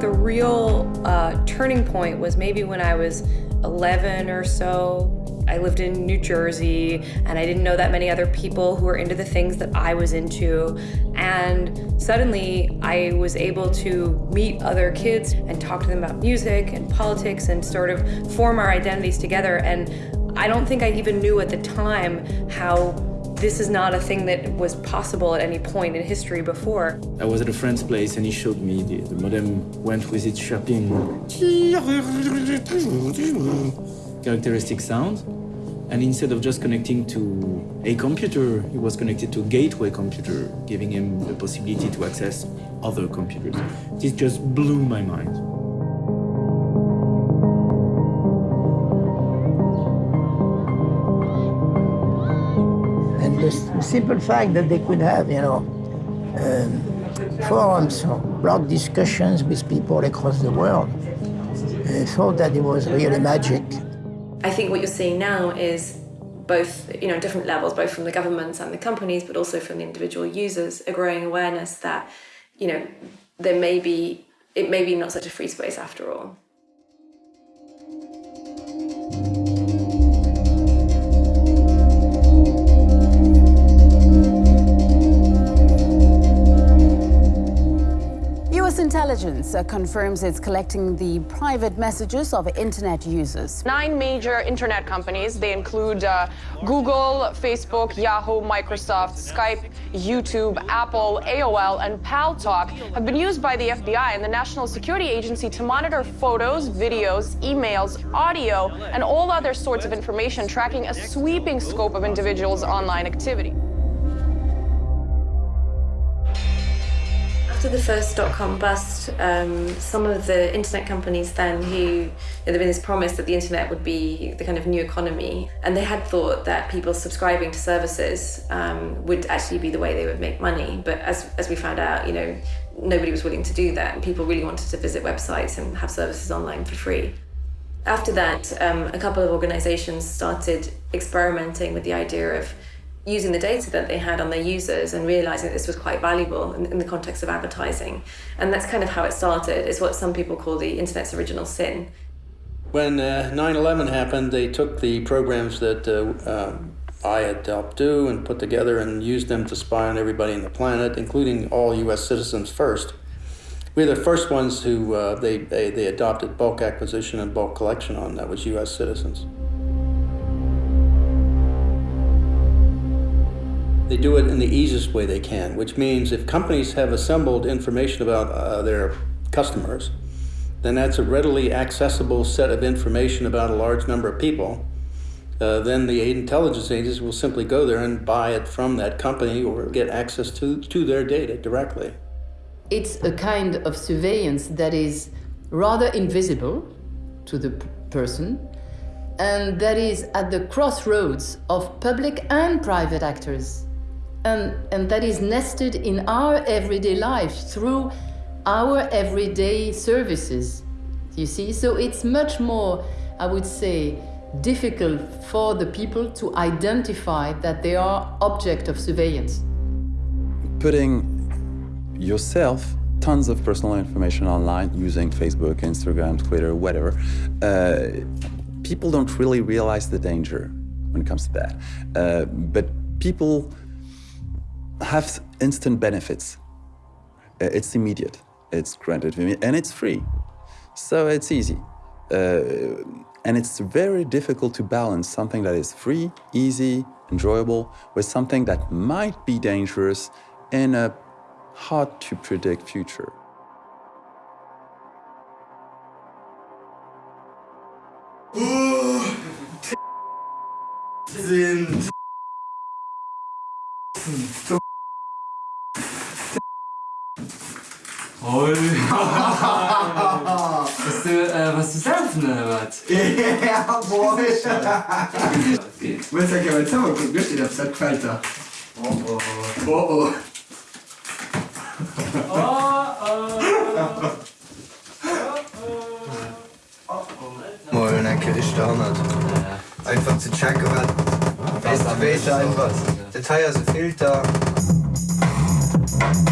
The real uh, turning point was maybe when I was 11 or so. I lived in New Jersey and I didn't know that many other people who were into the things that I was into. And suddenly I was able to meet other kids and talk to them about music and politics and sort of form our identities together. And I don't think I even knew at the time how this is not a thing that was possible at any point in history before. I was at a friend's place and he showed me the, the modem went with its chirping characteristic sound. And instead of just connecting to a computer, he was connected to a gateway computer, giving him the possibility to access other computers. This just blew my mind. Simple fact that they could have, you know, um, forums or blog discussions with people across the world, I thought that it was really magic. I think what you're seeing now is both, you know, different levels, both from the governments and the companies, but also from the individual users, a growing awareness that, you know, there may be, it may be not such a free space after all. Intelligence confirms it's collecting the private messages of internet users. Nine major internet companies, they include uh, Google, Facebook, Yahoo, Microsoft, Skype, YouTube, Apple, AOL, and Paltalk, have been used by the FBI and the National Security Agency to monitor photos, videos, emails, audio, and all other sorts of information, tracking a sweeping scope of individuals' online activity. After the first dot-com bust, um, some of the internet companies then who, you know, there been this promise that the internet would be the kind of new economy, and they had thought that people subscribing to services um, would actually be the way they would make money. But as, as we found out, you know, nobody was willing to do that, and people really wanted to visit websites and have services online for free. After that, um, a couple of organizations started experimenting with the idea of using the data that they had on their users and realizing this was quite valuable in, in, the context of advertising. And that's kind of how it started. It's what some people call the internet's original sin. When 9-11 uh, happened, they took the programs that uh, uh, I had helped do and put together and used them to spy on everybody on the planet, including all U.S. citizens first. We were the first ones who uh, they, they, they adopted bulk acquisition and bulk collection on, that was U.S. citizens. They do it in the easiest way they can, which means if companies have assembled information about uh, their customers, then that's a readily accessible set of information about a large number of people. Uh, then the intelligence agencies will simply go there and buy it from that company or get access to, to their data directly. It's a kind of surveillance that is rather invisible to the person and that is at the crossroads of public and private actors and, and that is nested in our everyday life through our everyday services, you see? So it's much more, I would say, difficult for the people to identify that they are object of surveillance. Putting yourself tons of personal information online using Facebook, Instagram, Twitter, whatever, uh, people don't really realize the danger when it comes to that. Uh, but people have instant benefits. Uh, it's immediate, it's granted and it's free. So it's easy. Uh, and it's very difficult to balance something that is free, easy, enjoyable, with something that might be dangerous in a hard to predict future. Oi. Hast du, äh, was du surfen oder was? Ja, boah. Was sag ich aber zusammen gucken, wisst ihr, das hat gefällt da. Oh oh. Oh oh. Moin, danke, ich da nicht. Einfach zu checken, was. Was weiß einfach. Detail, also Filter. Thank you.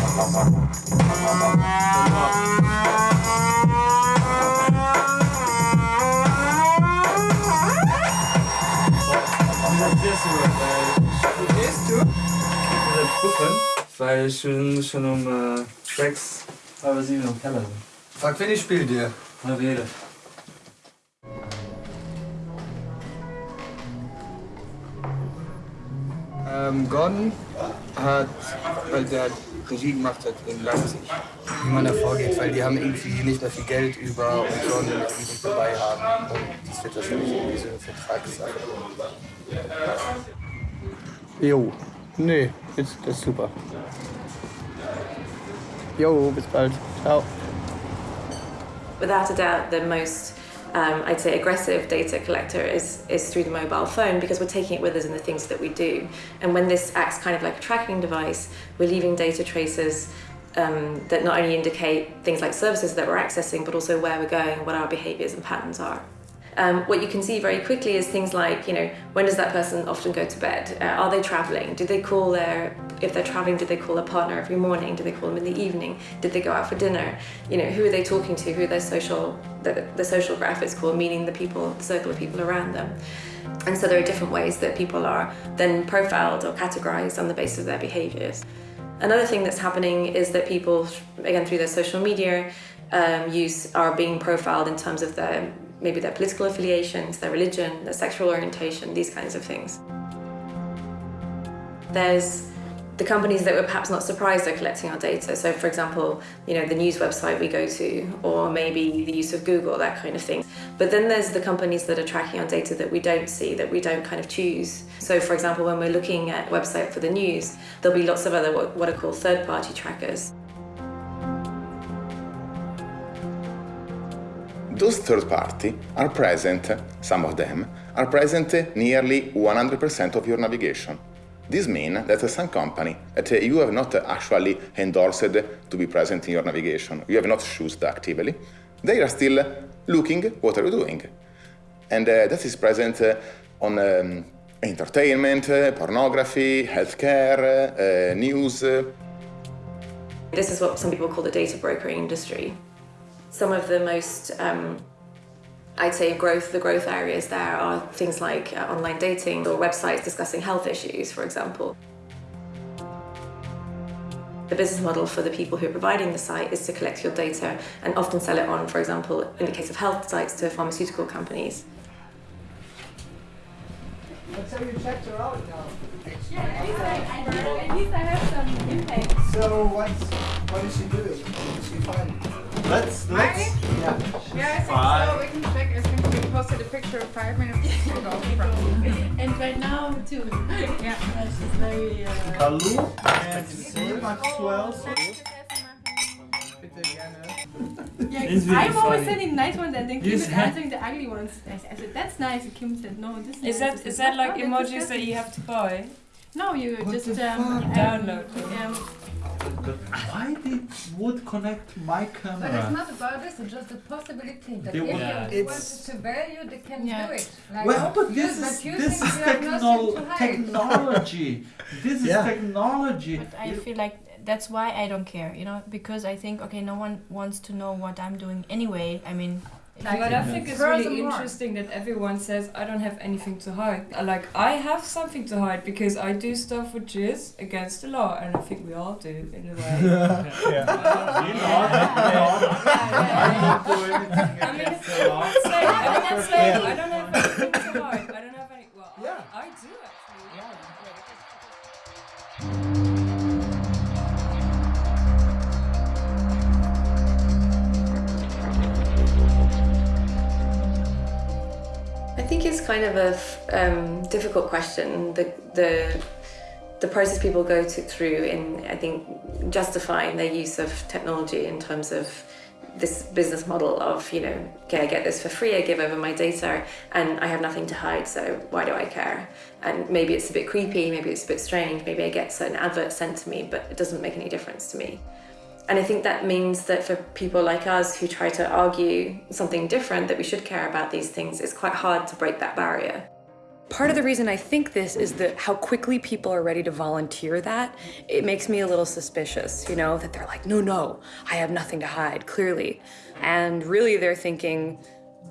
Weil ich bin schon um äh, sechs, halb sieben im Keller bin. Frag, wen ich spiele dir. Halb jeder. Ähm, Gordon hat, weil der hat Regie gemacht hat in Leipzig, wie man da vorgeht, weil die haben irgendwie nicht mehr viel Geld über und sollen irgendwie dabei haben. Und das wird wahrscheinlich irgendwie so eine Vertragssache. Jo, nee, ist, das ist super. Jo, bis bald. Ciao. Without a doubt, the most um, I'd say aggressive data collector is, is through the mobile phone because we're taking it with us in the things that we do. And when this acts kind of like a tracking device, we're leaving data traces um, that not only indicate things like services that we're accessing, but also where we're going what our behaviors and patterns are. Um, what you can see very quickly is things like, you know, when does that person often go to bed? Uh, are they traveling? Do they call their, if they're traveling, do they call a partner every morning? Do they call them in the evening? Did they go out for dinner? You know, who are they talking to? Who are their social, the, the social graph is called, meaning the people, the circle of people around them. And so there are different ways that people are then profiled or categorized on the basis of their behaviors. Another thing that's happening is that people, again, through their social media um, use, are being profiled in terms of their maybe their political affiliations, their religion, their sexual orientation, these kinds of things. There's the companies that we're perhaps not surprised are collecting our data. So for example, you know, the news website we go to, or maybe the use of Google, that kind of thing. But then there's the companies that are tracking our data that we don't see, that we don't kind of choose. So for example, when we're looking at a website for the news, there'll be lots of other what are called third-party trackers. Those third party are present, some of them, are present nearly 100% of your navigation. This means that some company that you have not actually endorsed to be present in your navigation, you have not chosen actively, they are still looking what are you doing. And uh, that is present uh, on um, entertainment, uh, pornography, healthcare, uh, news. This is what some people call the data brokering industry. Some of the most, um, I'd say, growth, the growth areas there are things like uh, online dating or websites discussing health issues, for example. The business model for the people who are providing the site is to collect your data and often sell it on, for example, in the case of health sites, to pharmaceutical companies. So you checked her out now. Yeah, at least I have some impact. So what's, what is she doing? What is she finding? Let's, let's. Yeah. Yeah, I think Five. so. We can check. I think we posted a picture of five minutes ago. and right now too. Yeah. She's very. Uh, Hallo and Maxwell. yeah, It's 'cause really I'm always funny. sending nice ones and then Kim is answering the ugly ones. I I said that's nice, and Kim said no. This Is that is that like emojis that you have to buy? No, you What just the um, fuck? Download them. Um, But why did would connect my camera? But it's not about this, it's just a possibility that They if want- you Yeah. want It's- to value, they can Yeah. do it. Like, Well, but you- this but is you this is you technol technology. This is Yeah. technology. But I feel like that's why I don't care, you know, because I think okay, no one wants to know what I'm doing anyway. I mean, But I think it's really interesting that everyone says I don't have anything to hide. Like I have something to hide because I do stuff which is against the law, and I think we all do in a way. I mean, it's it's like, I mean, that's like, I don't have anything to hide. I don't have any. Well, Yeah. I, I do actually. I think it's kind of a um, difficult question. The, the the process people go to, through in I think justifying their use of technology in terms of this business model of you know okay I get this for free I give over my data and I have nothing to hide so why do I care and maybe it's a bit creepy maybe it's a bit strange maybe I get certain adverts sent to me but it doesn't make any difference to me and I think that means that for people like us who try to argue something different, that we should care about these things, it's quite hard to break that barrier. Part of the reason I think this is that how quickly people are ready to volunteer that, it makes me a little suspicious, you know, that they're like, no, no, I have nothing to hide, clearly. And really they're thinking,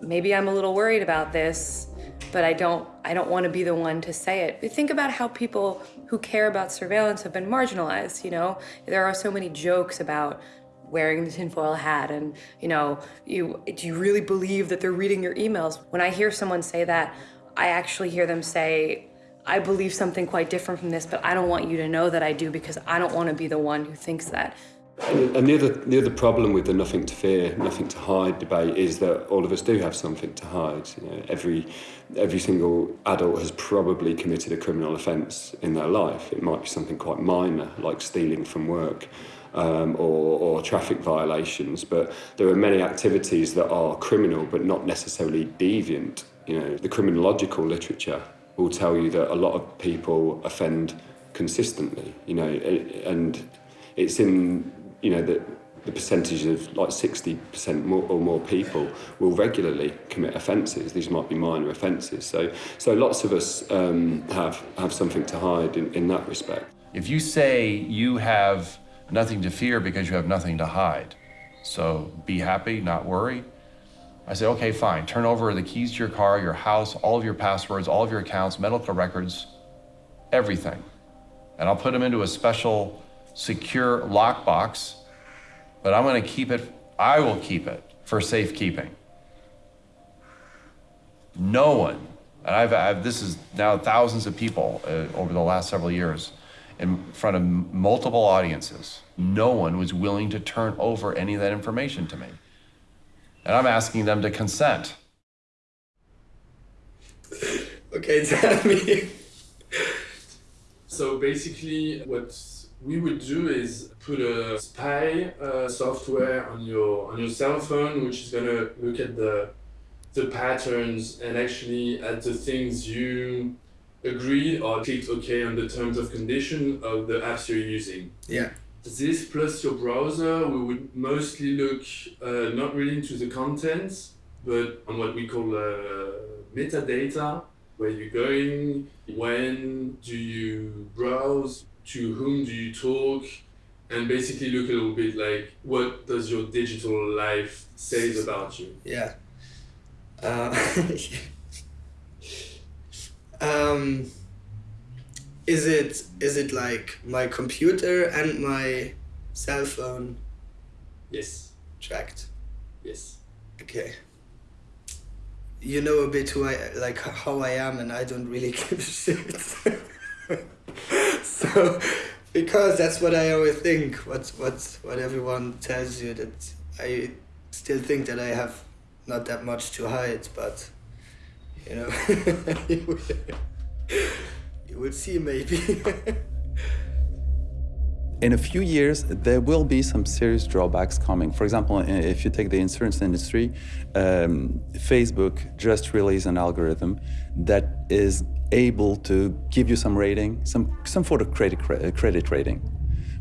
maybe I'm a little worried about this, but I don't I don't want to be the one to say it. But think about how people who care about surveillance have been marginalized, you know? There are so many jokes about wearing the tinfoil hat and you know you do you really believe that they're reading your emails when i hear someone say that i actually hear them say i believe something quite different from this but i don't want you to know that i do because i don't want to be the one who thinks that and the other, the other problem with the nothing to fear, nothing to hide debate is that all of us do have something to hide. You know, every, every single adult has probably committed a criminal offence in their life. It might be something quite minor, like stealing from work um, or, or traffic violations, but there are many activities that are criminal but not necessarily deviant. You know, the criminological literature will tell you that a lot of people offend consistently, you know, and it's in, you know, that the percentage of like 60% more or more people will regularly commit offences. These might be minor offences. So, so lots of us um, have, have something to hide in, in that respect. If you say you have nothing to fear because you have nothing to hide. So be happy, not worry. I say, okay, fine. Turn over the keys to your car, your house, all of your passwords, all of your accounts, medical records, everything. And I'll put them into a special secure lockbox, but I'm going to keep it, I will keep it for safekeeping. No one, and I've, I've this is now thousands of people uh, over the last several years, in front of multiple audiences. No one was willing to turn over any of that information to me. And I'm asking them to consent. Okay, tell me. So basically, what we would do is put a spy uh, software on your on your cell phone, which is gonna look at the the patterns and actually at the things you agreed or clicked OK on the terms of condition of the apps you're using. Yeah. This plus your browser, we would mostly look uh, not really into the contents, but on what we call uh, metadata, where you're going, when do you browse, to whom do you talk, and basically look a little bit like what does your digital life says about you. Yeah. Uh, um, is it is it like my computer and my cell phone Yes. tracked? Yes. Okay. You know a bit who I like how I am, and I don't really give a shit. so, because that's what I always think. What's what's what everyone tells you that I still think that I have not that much to hide, but you know, you, will, see maybe. in a few years, there will be some serious drawbacks coming. For example, if you take the insurance industry, um, Facebook just released an algorithm that is able to give you some rating, some, some sort of credit, credit rating,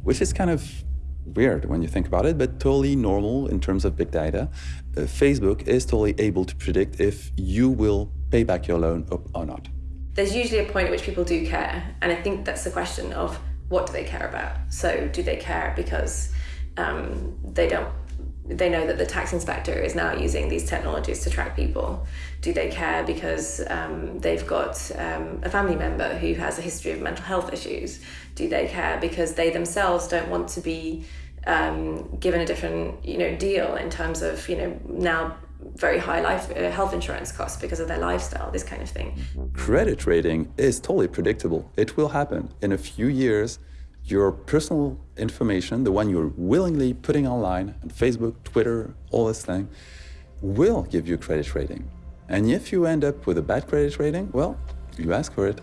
which is kind of weird when you think about it, but totally normal in terms of big data. Uh, Facebook is totally able to predict if you will pay back your loan or not. There's usually a point at which people do care, and I think that's the question of what do they care about? So do they care because um, they don't they know that the tax inspector is now using these technologies to track people? Do they care because um, they've got um, a family member who has a history of mental health issues? Do they care because they themselves don't want to be um, given a different you know deal in terms of you know now very high life uh, health insurance costs because of their lifestyle, this kind of thing. Credit rating is totally predictable. It will happen. In a few years, your personal information, the one you're willingly putting online on Facebook, Twitter, all this thing, will give you credit rating. And if you end up with a bad credit rating, well, you ask for it.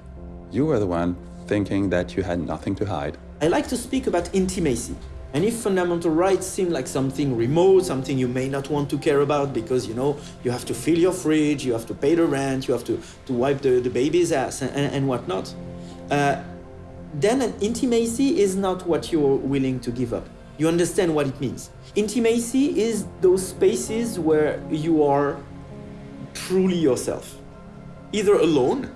You were the one thinking that you had nothing to hide. I like to speak about intimacy. And if fundamental rights seem like something remote, something you may not want to care about because, you know, you have to fill your fridge, you have to pay the rent, you have to, to wipe the, the baby's ass and, and, and whatnot, uh, then an intimacy is not what you're willing to give up. You understand what it means. Intimacy is those spaces where you are truly yourself, either alone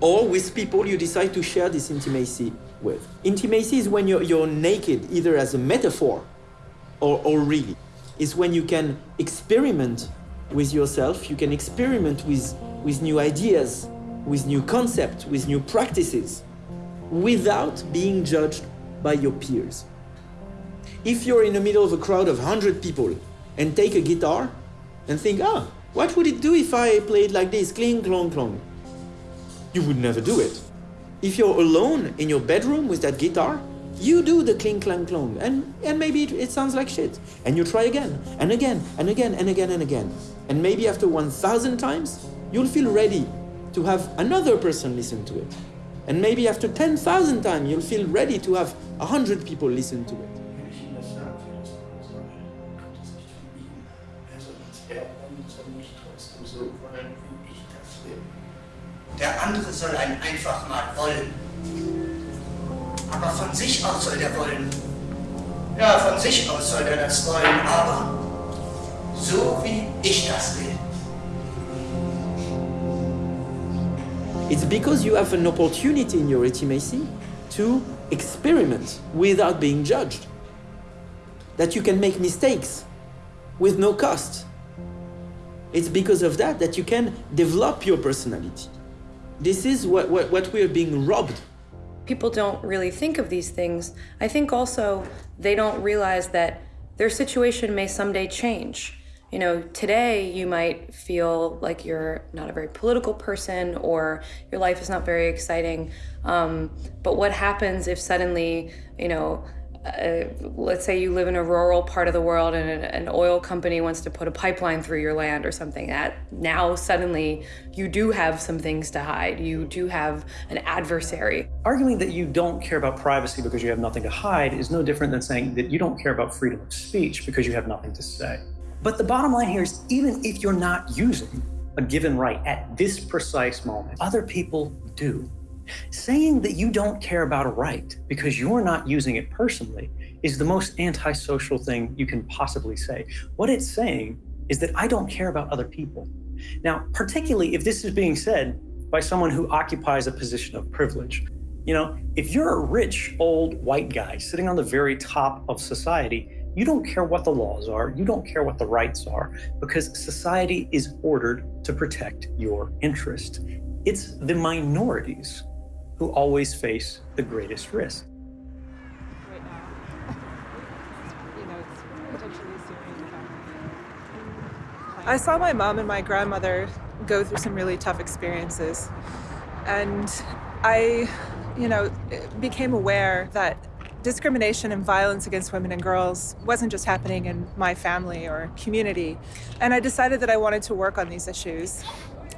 or with people you decide to share this intimacy with. Intimacy is when you're, you're naked, either as a metaphor or, or really. It's when you can experiment with yourself, you can experiment with, with new ideas, with new concepts, with new practices, without being judged by your peers. If you're in the middle of a crowd of 100 people and take a guitar and think, ah, what would it do if I played like this, cling, clong, clong? You would never do it. If you're alone in your bedroom with that guitar, you do the cling, clang, clong, and, and maybe it, it sounds like shit. And you try again, and again, and again, and again, and again. And maybe after 1,000 times, you'll feel ready to have another person listen to it. And maybe after 10,000 times, you'll feel ready to have 100 people listen to it. Der andere soll einen einfach mal wollen. Aber von sich aus soll der wollen. Ja, von sich aus soll er das wollen, aber so wie ich das will. It's because you have an opportunity in your intimacy to experiment without being judged. That you can make mistakes with no cost. It's because of that that you can develop your personality. This is what, what, what we are being robbed. People don't really think of these things. I think also they don't realize that their situation may someday change. You know, today you might feel like you're not a very political person or your life is not very exciting. Um, but what happens if suddenly, you know, uh, let's say you live in a rural part of the world and an, an, oil company wants to put a pipeline through your land or something that now suddenly you do have some things to hide. You do have an adversary. Arguing that you don't care about privacy because you have nothing to hide is no different than saying that you don't care about freedom of speech because you have nothing to say. But the bottom line here is even if you're not using a given right at this precise moment other people do Saying that you don't care about a right because you're not using it personally is the most antisocial thing you can possibly say. What it's saying is that I don't care about other people. Now, particularly if this is being said by someone who occupies a position of privilege. You know, if you're a rich, old, white guy sitting on the very top of society, you don't care what the laws are, you don't care what the rights are, because society is ordered to protect your interest. It's the minorities who always face the greatest risk. I saw my mom and my grandmother go through some really tough experiences. And I, you know, became aware that discrimination and violence against women and girls wasn't just happening in my family or community. And I decided that I wanted to work on these issues.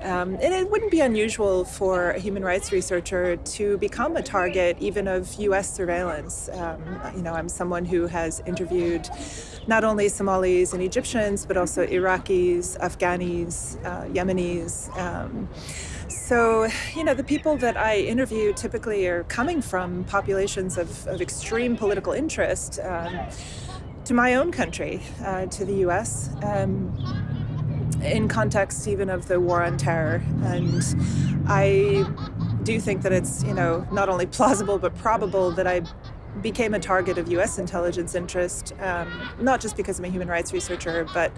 Um, and it wouldn't be unusual for a human rights researcher to become a target even of US surveillance. Um, you know, I'm someone who has interviewed not only Somalis and Egyptians, but also Iraqis, Afghanis, uh, Yemenis. Um, so, you know, the people that I interview typically are coming from populations of, of extreme political interest um, to my own country, uh, to the US. In context even of the war on terror. And I do think that it's, you know, not only plausible but probable that I became a target of US intelligence interest, um, not just because I'm a human rights researcher, but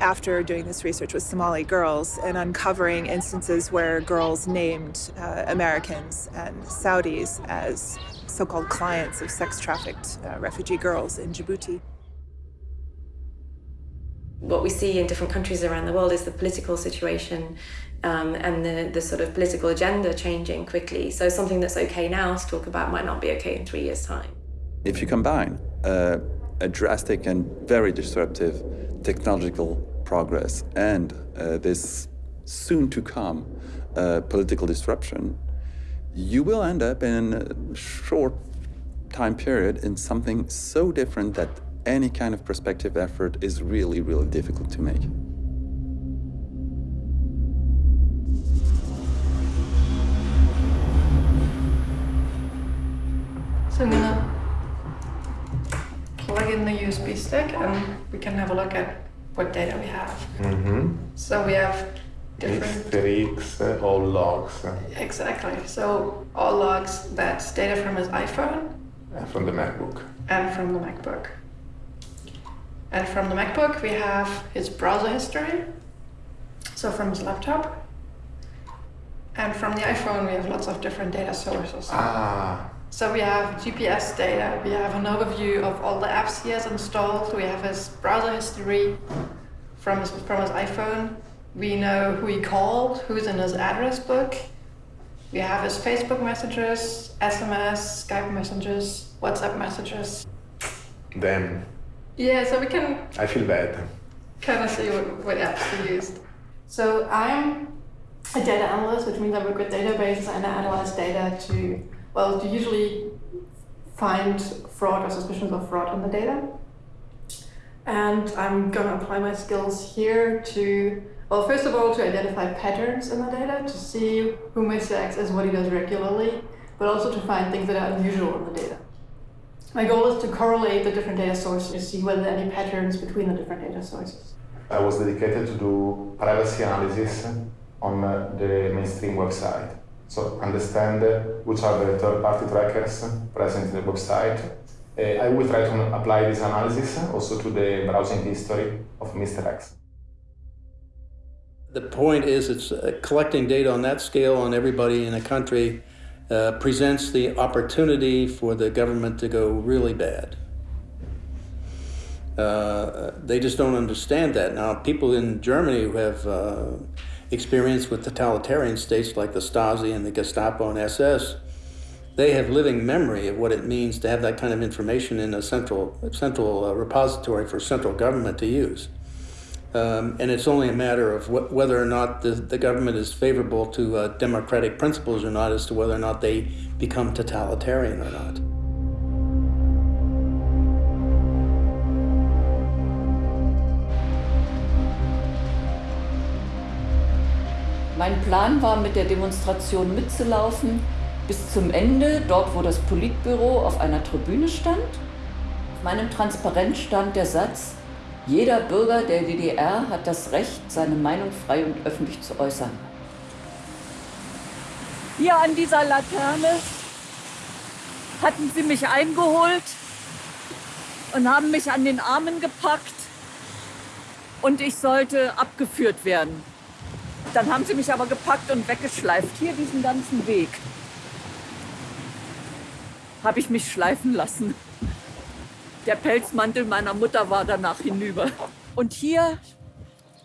after doing this research with Somali girls and uncovering instances where girls named uh, Americans and Saudis as so-called clients of sex-trafficked uh, refugee girls in Djibouti what we see in different countries around the world is the political situation um, and the, the sort of political agenda changing quickly. So something that's okay now to talk about might not be okay in three years' time. If you combine uh, a drastic and very disruptive technological progress and uh, this soon to come uh, political disruption, you will end up in a short time period in something so different that any kind of prospective effort is really, really difficult to make. So I'm gonna plug in the USB stick and we can have a look at what data we have. Mm -hmm. So we have different... X, uh, all logs. Exactly. So all logs, that's data from his iPhone. And from the MacBook. And from the MacBook. And from the MacBook, we have his browser history, so from his laptop. And from the iPhone, we have lots of different data sources. Ah. So we have GPS data, we have an overview of all the apps he has installed, we have his browser history from his, from his iPhone, we know who he called, who's in his address book, we have his Facebook messages, SMS, Skype messages, WhatsApp messages. Damn. Yeah, so we can I feel bad. kind of see what, what apps he used. So I'm a data analyst, which means I work with databases and I analyze data to, well, to usually find fraud or suspicions of fraud in the data. And I'm going to apply my skills here to, well, first of all, to identify patterns in the data, to see who Mr. X is, what he does regularly, but also to find things that are unusual in the data. My goal is to correlate the different data sources to see whether there are any patterns between the different data sources. I was dedicated to do privacy analysis on uh, the mainstream website. So understand uh, which are the third-party trackers present in the website. Uh, I will try to apply this analysis also to the browsing history of Mr. X. The point is, it's uh, collecting data on that scale on everybody in a country uh, presents the opportunity for the government to go really bad. Uh, they just don't understand that. Now, people in Germany who have uh, experience with totalitarian states like the Stasi and the Gestapo and SS, they have living memory of what it means to have that kind of information in a central, central uh, repository for central government to use. Um, and it's only a matter of wh whether or not the, the government is favorable to uh, democratic principles or not as to whether or not they become totalitarian or not. Mein Plan war, mit der Demonstration mitzulaufen bis zum Ende, dort wo das Politbüro auf einer Tribüne stand. Auf meinem Transparent stand der Satz, jeder Bürger der DDR hat das Recht, seine Meinung frei und öffentlich zu äußern. Hier an dieser Laterne hatten sie mich eingeholt und haben mich an den Armen gepackt und ich sollte abgeführt werden. Dann haben sie mich aber gepackt und weggeschleift. Hier diesen ganzen Weg habe ich mich schleifen lassen. Der Pelzmantel meiner Mutter war danach hinüber. Und hier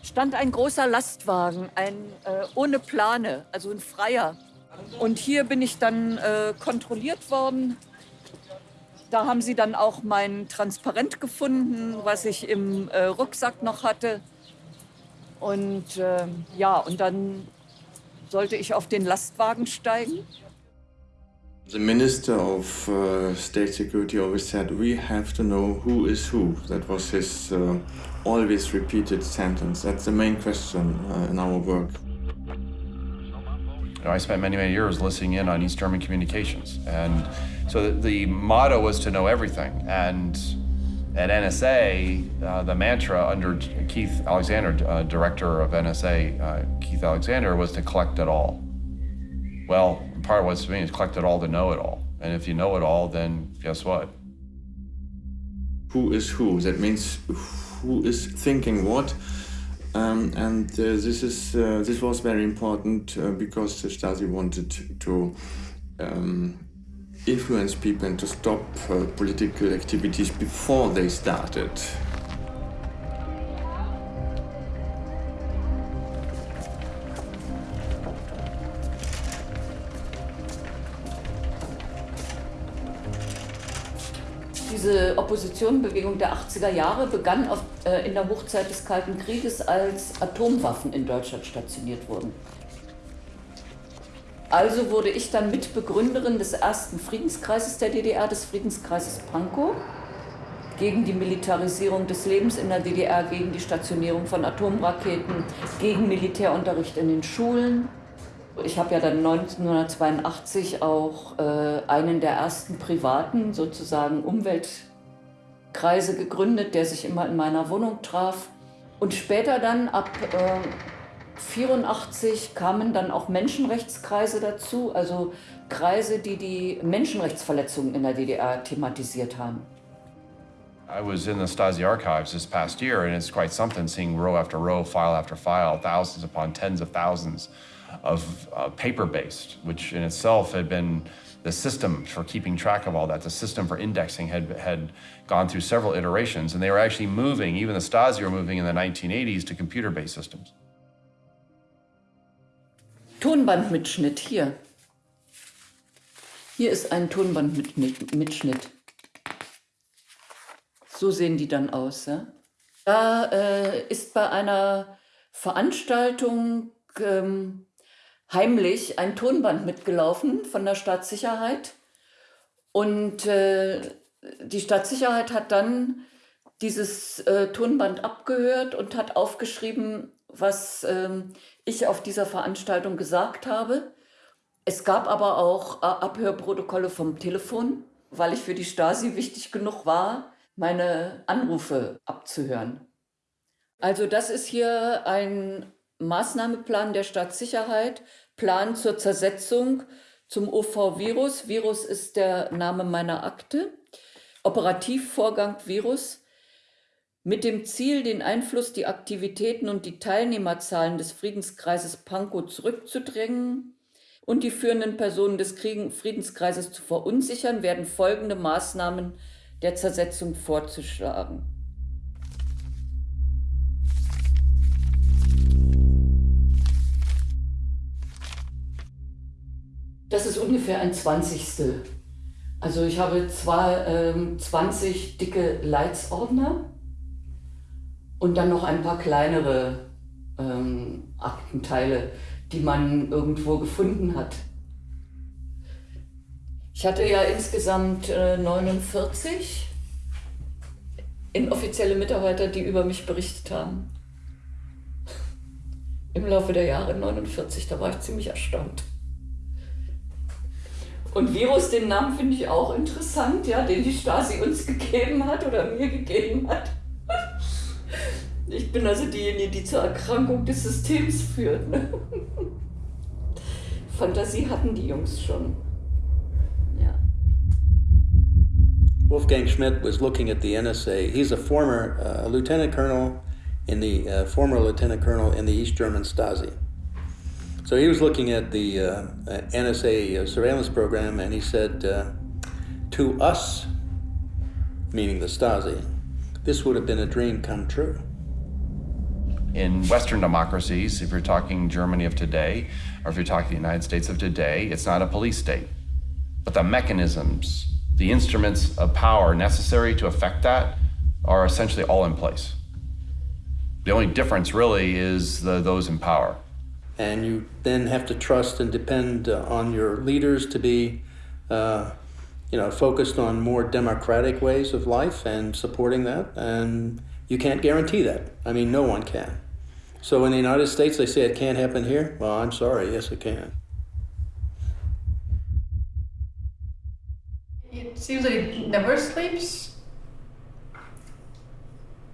stand ein großer Lastwagen, ein äh, ohne Plane, also ein freier. Und hier bin ich dann äh, kontrolliert worden. Da haben sie dann auch mein Transparent gefunden, was ich im äh, Rucksack noch hatte. Und äh, ja, und dann sollte ich auf den Lastwagen steigen. The Minister of uh, State Security always said, we have to know who is who. That was his uh, always repeated sentence. That's the main question uh, in our work. You know, I spent many, many years listening in on East German communications. And so the, motto was to know everything. And at NSA, uh, the mantra under Keith Alexander, uh, director of NSA, uh, Keith Alexander, was to collect it all. Well, part of what's me is collect it all to know it all. And if you know it all, then guess what? Who is who? That means who is thinking what. Um, and uh, this is uh, this was very important uh, because the Stasi wanted to um, influence people and to stop uh, political activities before they started. Diese Oppositionbewegung der 80er Jahre begann auf, äh, in der Hochzeit des Kalten Krieges, als Atomwaffen in Deutschland stationiert wurden. Also wurde ich dann Mitbegründerin des ersten Friedenskreises der DDR, des Friedenskreises Pankow, gegen die Militarisierung des Lebens in der DDR, gegen die Stationierung von Atomraketen, gegen Militärunterricht in den Schulen. Ich habe ja dann 1982 auch äh, einen der ersten privaten, sozusagen Umweltkreise gegründet, der sich immer in meiner Wohnung traf. Und später dann ab äh, 84 kamen dann auch Menschenrechtskreise dazu, also Kreise, die die Menschenrechtsverletzungen in der DDR thematisiert haben. I was in the Stasi archives this past year, and it's quite something seeing row after row, file after file, thousands upon tens of thousands of uh, paper-based, which in itself had been the system for keeping track of all that, the system for indexing had, had gone through several iterations, and they were actually moving, even the Stasi were moving in the 1980s to computer-based systems. Tonbandmitschnitt hier. Hier ist ein Tonbandmitschnitt. So sehen die dann aus. Ja? Da äh, ist bei einer Veranstaltung ähm, heimlich ein Tonband mitgelaufen von der Staatssicherheit. Und äh, die Staatssicherheit hat dann dieses äh, Tonband abgehört und hat aufgeschrieben, was ähm, ich auf dieser Veranstaltung gesagt habe. Es gab aber auch äh, Abhörprotokolle vom Telefon, weil ich für die Stasi wichtig genug war, meine Anrufe abzuhören. Also das ist hier ein Maßnahmeplan der Staatssicherheit, Plan zur Zersetzung zum OV-Virus. Virus ist der Name meiner Akte. Operativvorgang Virus mit dem Ziel, den Einfluss, die Aktivitäten und die Teilnehmerzahlen des Friedenskreises Pankow zurückzudrängen und die führenden Personen des Friedenskreises zu verunsichern, werden folgende Maßnahmen der Zersetzung vorzuschlagen. Das ist ungefähr ein Zwanzigstel. Also ich habe zwar ähm, 20 dicke Leitsordner und dann noch ein paar kleinere ähm, Aktenteile, die man irgendwo gefunden hat. Ich hatte ja insgesamt äh, 49 inoffizielle Mitarbeiter, die über mich berichtet haben. Im Laufe der Jahre 49, da war ich ziemlich erstaunt. Und Virus, den Namen finde ich auch interessant, ja, den die Stasi uns gegeben hat oder mir gegeben hat. Ich bin also diejenige, die zur Erkrankung des Systems führt. Ne? Fantasie hatten die Jungs schon. Ja. Wolfgang Schmidt was looking at the NSA. He's a former uh, lieutenant colonel in the uh, former lieutenant colonel in the East German Stasi. So he was looking at the uh, NSA uh, surveillance program and he said, uh, to us, meaning the Stasi, this would have been a dream come true. In Western democracies, if you're talking Germany of today, or if you're talking the United States of today, it's not a police state. But the mechanisms, the instruments of power necessary to affect that are essentially all in place. The only difference really is the, those in power and you then have to trust and depend uh, on your leaders to be uh, you know focused on more democratic ways of life and supporting that. And you can't guarantee that. I mean no one can. So in the united states they say it can't happen here? Well i'm sorry. Yes it can. It seems like it never sleeps.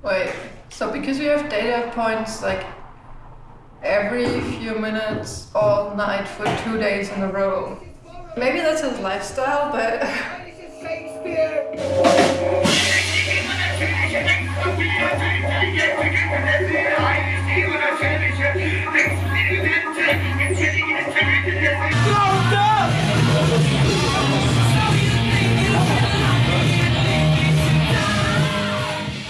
Wait. So because we have data points like every few minutes, all night for two days in a row. Maybe that's his lifestyle, but.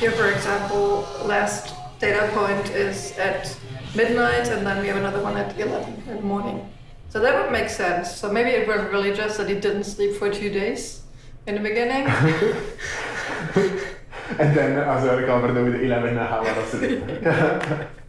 Here, for example, last data point is at midnight, and then we have another one at 11 in the morning. So that would make sense. So maybe it was really just that he didn't sleep for two days in the beginning. and then also recovered with 11 hours of sleep. Monsieur, qu'est-ce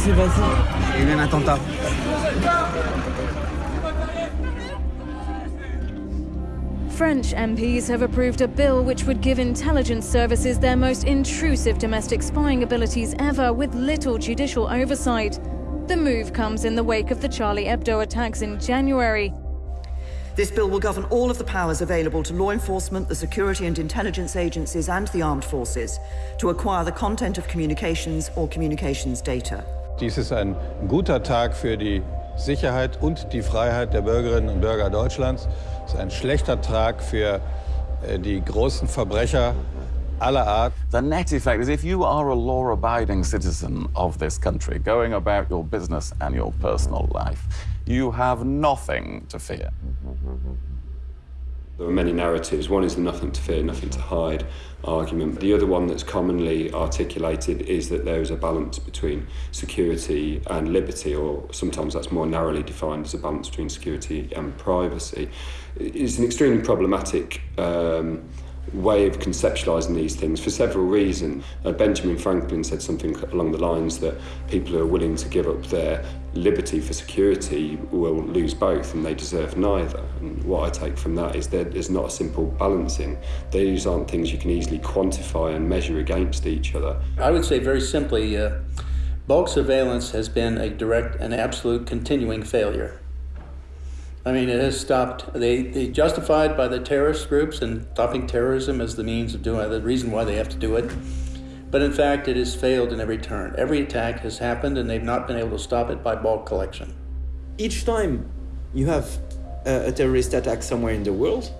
s'est passé Il y a eu un attentat. French MPs have approved a bill which would give intelligence services their most intrusive domestic spying abilities ever with little judicial oversight. The move comes in the wake of the Charlie Hebdo attacks in January. This bill will govern all of the powers available to law enforcement, the security and intelligence agencies, and the armed forces to acquire the content of communications or communications data. Dies ist ein guter Tag für die Sicherheit und die Freiheit der Bürgerinnen und Bürger Deutschlands. Es ist ein schlechter Tag für äh, die großen Verbrecher aller Art. The net effect is if you are a law-abiding citizen of this country, going about your business and your personal life, you have nothing to fear. There are many narratives. One is the nothing to fear, nothing to hide argument. The other one that's commonly articulated is that there is a balance between security and liberty, or sometimes that's more narrowly defined as a balance between security and privacy. It's an extremely problematic um, way of conceptualizing these things for several reasons. Uh, Benjamin Franklin said something along the lines that people who are willing to give up their liberty for security will lose both and they deserve neither. And what I take from that is that there's not a simple balancing. These aren't things you can easily quantify and measure against each other. I would say very simply, uh, bulk surveillance has been a direct and absolute continuing failure. I mean, it has stopped. They, they justified by the terrorist groups and stopping terrorism as the means of doing the reason why they have to do it. But in fact, it has failed in every turn. Every attack has happened, and they've not been able to stop it by bulk collection. Each time you have a, a terrorist attack somewhere in the world,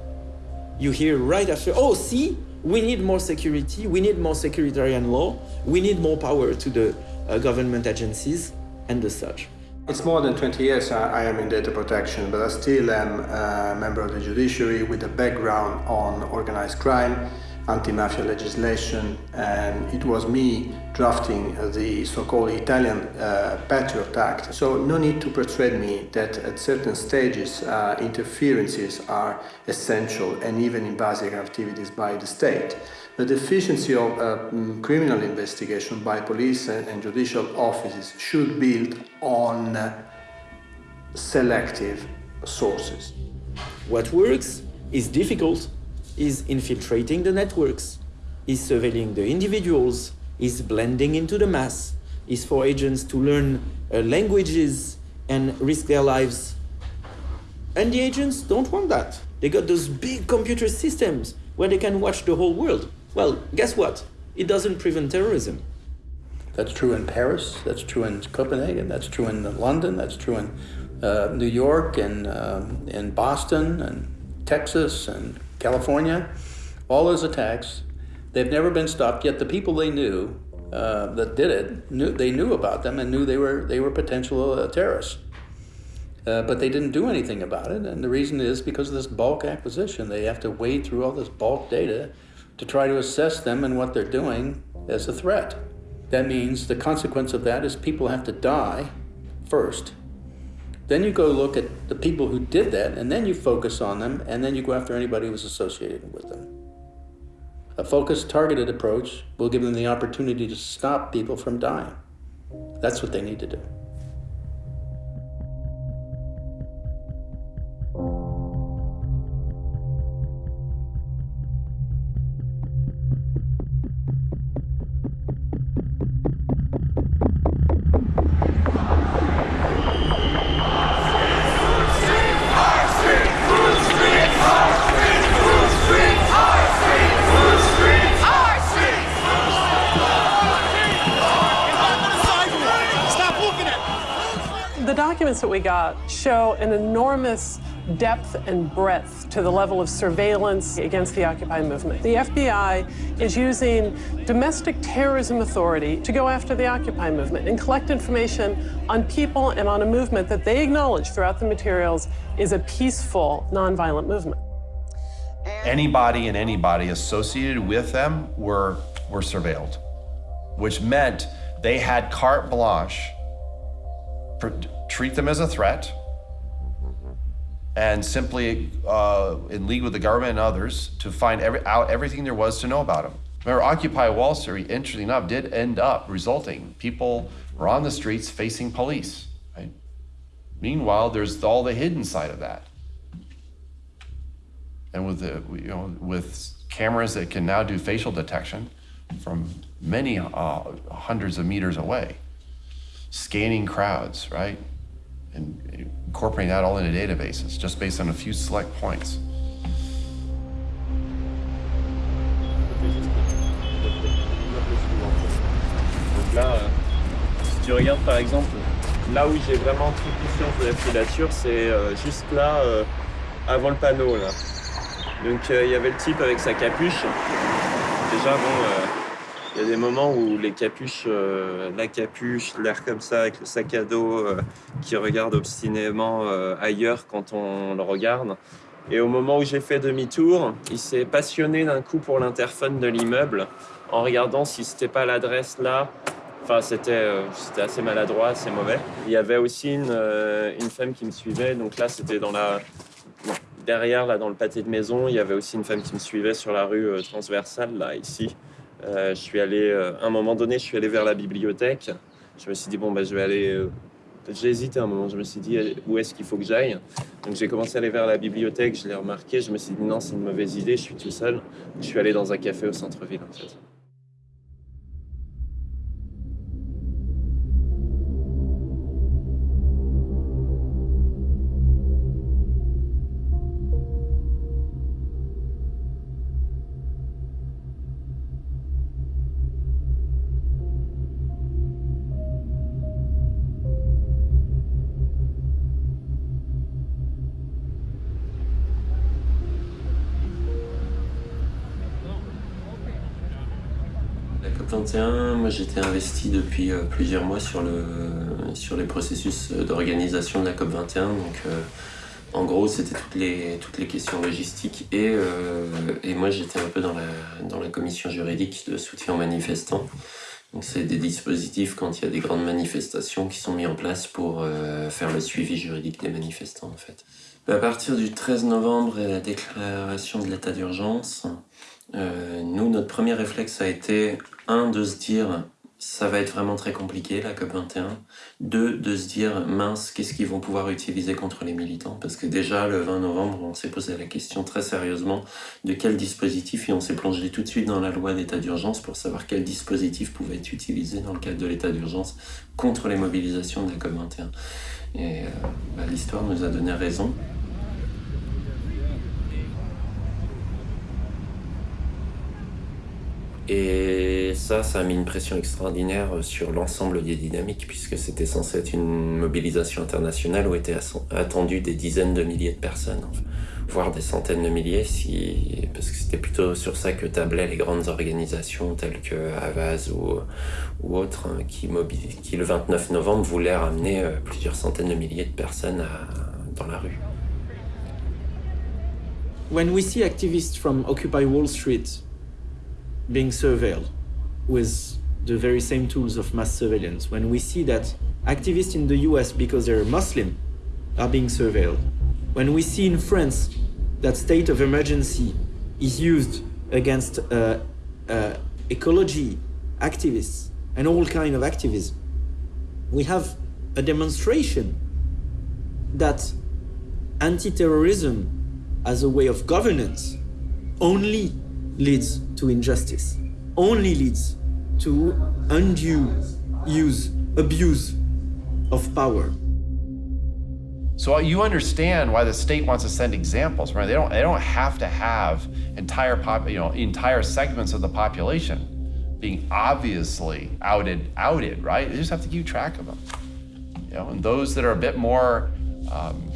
you hear right after, oh, see, we need more security, we need more securitarian law, we need more power to the uh, government agencies, and the such. It's more than 20 years I am in data protection, but I still am a member of the judiciary with a background on organized crime, anti-mafia legislation, and it was me drafting the so-called Italian uh, Patriot Act. So no need to persuade me that at certain stages uh, interferences are essential and even invasive activities by the state. The deficiency of uh, criminal investigation by police and, and, judicial offices should build on uh, selective sources. What works is difficult, is infiltrating the networks, is surveilling the individuals, is blending into the mass, is for agents to learn uh, languages and risk their lives. And the agents don't want that. They got those big computer systems where they can watch the whole world. Well, guess what? It doesn't prevent terrorism. That's true in Paris, that's true in Copenhagen, that's true in London, that's true in uh, New York and um, in Boston and Texas and California. All those attacks, they've never been stopped, yet the people they knew uh, that did it, knew, they knew about them and knew they were, they were potential uh, terrorists. Uh, but they didn't do anything about it, and the reason is because of this bulk acquisition. They have to wade through all this bulk data to try to assess them and what they're doing as a threat. That means the consequence of that is people have to die first. Then you go look at the people who did that, and then you focus on them, and then you go after anybody who was associated with them. A focused, targeted approach will give them the opportunity to stop people from dying. That's what they need to do. Got show an enormous depth and breadth to the level of surveillance against the Occupy movement. The FBI is using domestic terrorism authority to go after the Occupy movement and collect information on people and on a movement that they acknowledge throughout the materials is a peaceful, nonviolent movement. Anybody and anybody associated with them were, were surveilled, which meant they had carte blanche treat them as a threat and simply uh, in league with the government and others to find every, out everything there was to know about them. Remember, Occupy Wall Street, interestingly enough, did end up resulting. People were on the streets facing police. Right? Meanwhile, there's all the hidden side of that. And with the, you know, with cameras that can now do facial detection from many uh, hundreds of meters away. scanning crowds, right? And incorporating that all into databases just based on a few select points. Donc là, euh, si tu regardes par exemple, là où j'ai vraiment pris conscience de la filature, c'est euh, juste là, euh, avant le panneau. Là. Donc il y avait le type avec sa capuche. Déjà, bon, il y a des moments où les capuches, la capuche, l'air comme ça, avec le sac à dos, qui regarde obstinément ailleurs quand on le regarde. Et au moment où j'ai fait demi-tour, il s'est passionné d'un coup pour l'interphone de l'immeuble en regardant si c'était pas l'adresse là. Enfin, c'était euh, assez maladroit, assez mauvais. Il y avait aussi une, euh, femme qui me suivait. Donc là, c'était dans la derrière, là, dans le pâté de maison. Il y avait aussi une femme qui me suivait sur la rue euh, transversale, là, ici. Je suis allé, à un moment donné, je suis allé vers la bibliothèque. Je me suis dit, bon, bah, je vais aller j'ai hésité un moment, je me suis dit où est-ce qu'il faut que j'aille? Donc j'ai commencé à aller vers la bibliothèque, je l'ai remarqué, je me suis dit non, c'est une mauvaise idée, je suis tout seul. Je suis allé dans un café au centre-ville. Moi j'étais investi depuis euh, plusieurs mois sur, le, sur les processus d'organisation de la COP21. Donc euh, en gros c'était toutes les, toutes les questions logistiques et, euh, et moi j'étais un peu dans la, dans la commission juridique de soutien aux manifestants. Donc c'est des dispositifs quand il y a des grandes manifestations qui sont mis en place pour faire le suivi juridique des manifestants en fait. À partir du 13 novembre et la déclaration de l'état d'urgence, nous, notre premier réflexe a été un, de se dire ça va être vraiment très compliqué la COP21. Deux, de se dire mince, qu'est-ce qu'ils vont pouvoir utiliser contre les militants? Parce que déjà le 20 novembre, on s'est posé la question très sérieusement de quel dispositif et on s'est plongé tout de suite dans la loi d'état d'urgence pour savoir quel dispositif pouvait être utilisé dans le cadre de l'état d'urgence contre les mobilisations de la COP21. Et euh, bah, l'histoire nous a donné raison. Et ça, ça a mis une pression extraordinaire sur l'ensemble des dynamiques, puisque c'était censé être une mobilisation internationale où étaient attendues des dizaines de milliers de personnes, voire des centaines de milliers, parce que c'était plutôt sur ça que tablaient les grandes organisations telles que Havas ou, ou autres, hein, qui, qui le 29 novembre voulaient ramener euh, plusieurs centaines de milliers de personnes dans la rue. When we see activists from Occupy Wall Street being surveilled with the very same tools of mass surveillance. When we see that activists in the US, because they're Muslim, are being surveilled. When we see in France that state of emergency is used against uh, uh, ecology activists and all kind of activism, we have a demonstration that anti-terrorism as a way of governance only leads to injustice, only leads to undue use, abuse of power. So you understand why the state wants to send examples, right? They don't, they don't have to have entire pop, you know, entire segments of the population being obviously outed, outed, right? They just have to keep track of them. You know, and those that are a bit more um,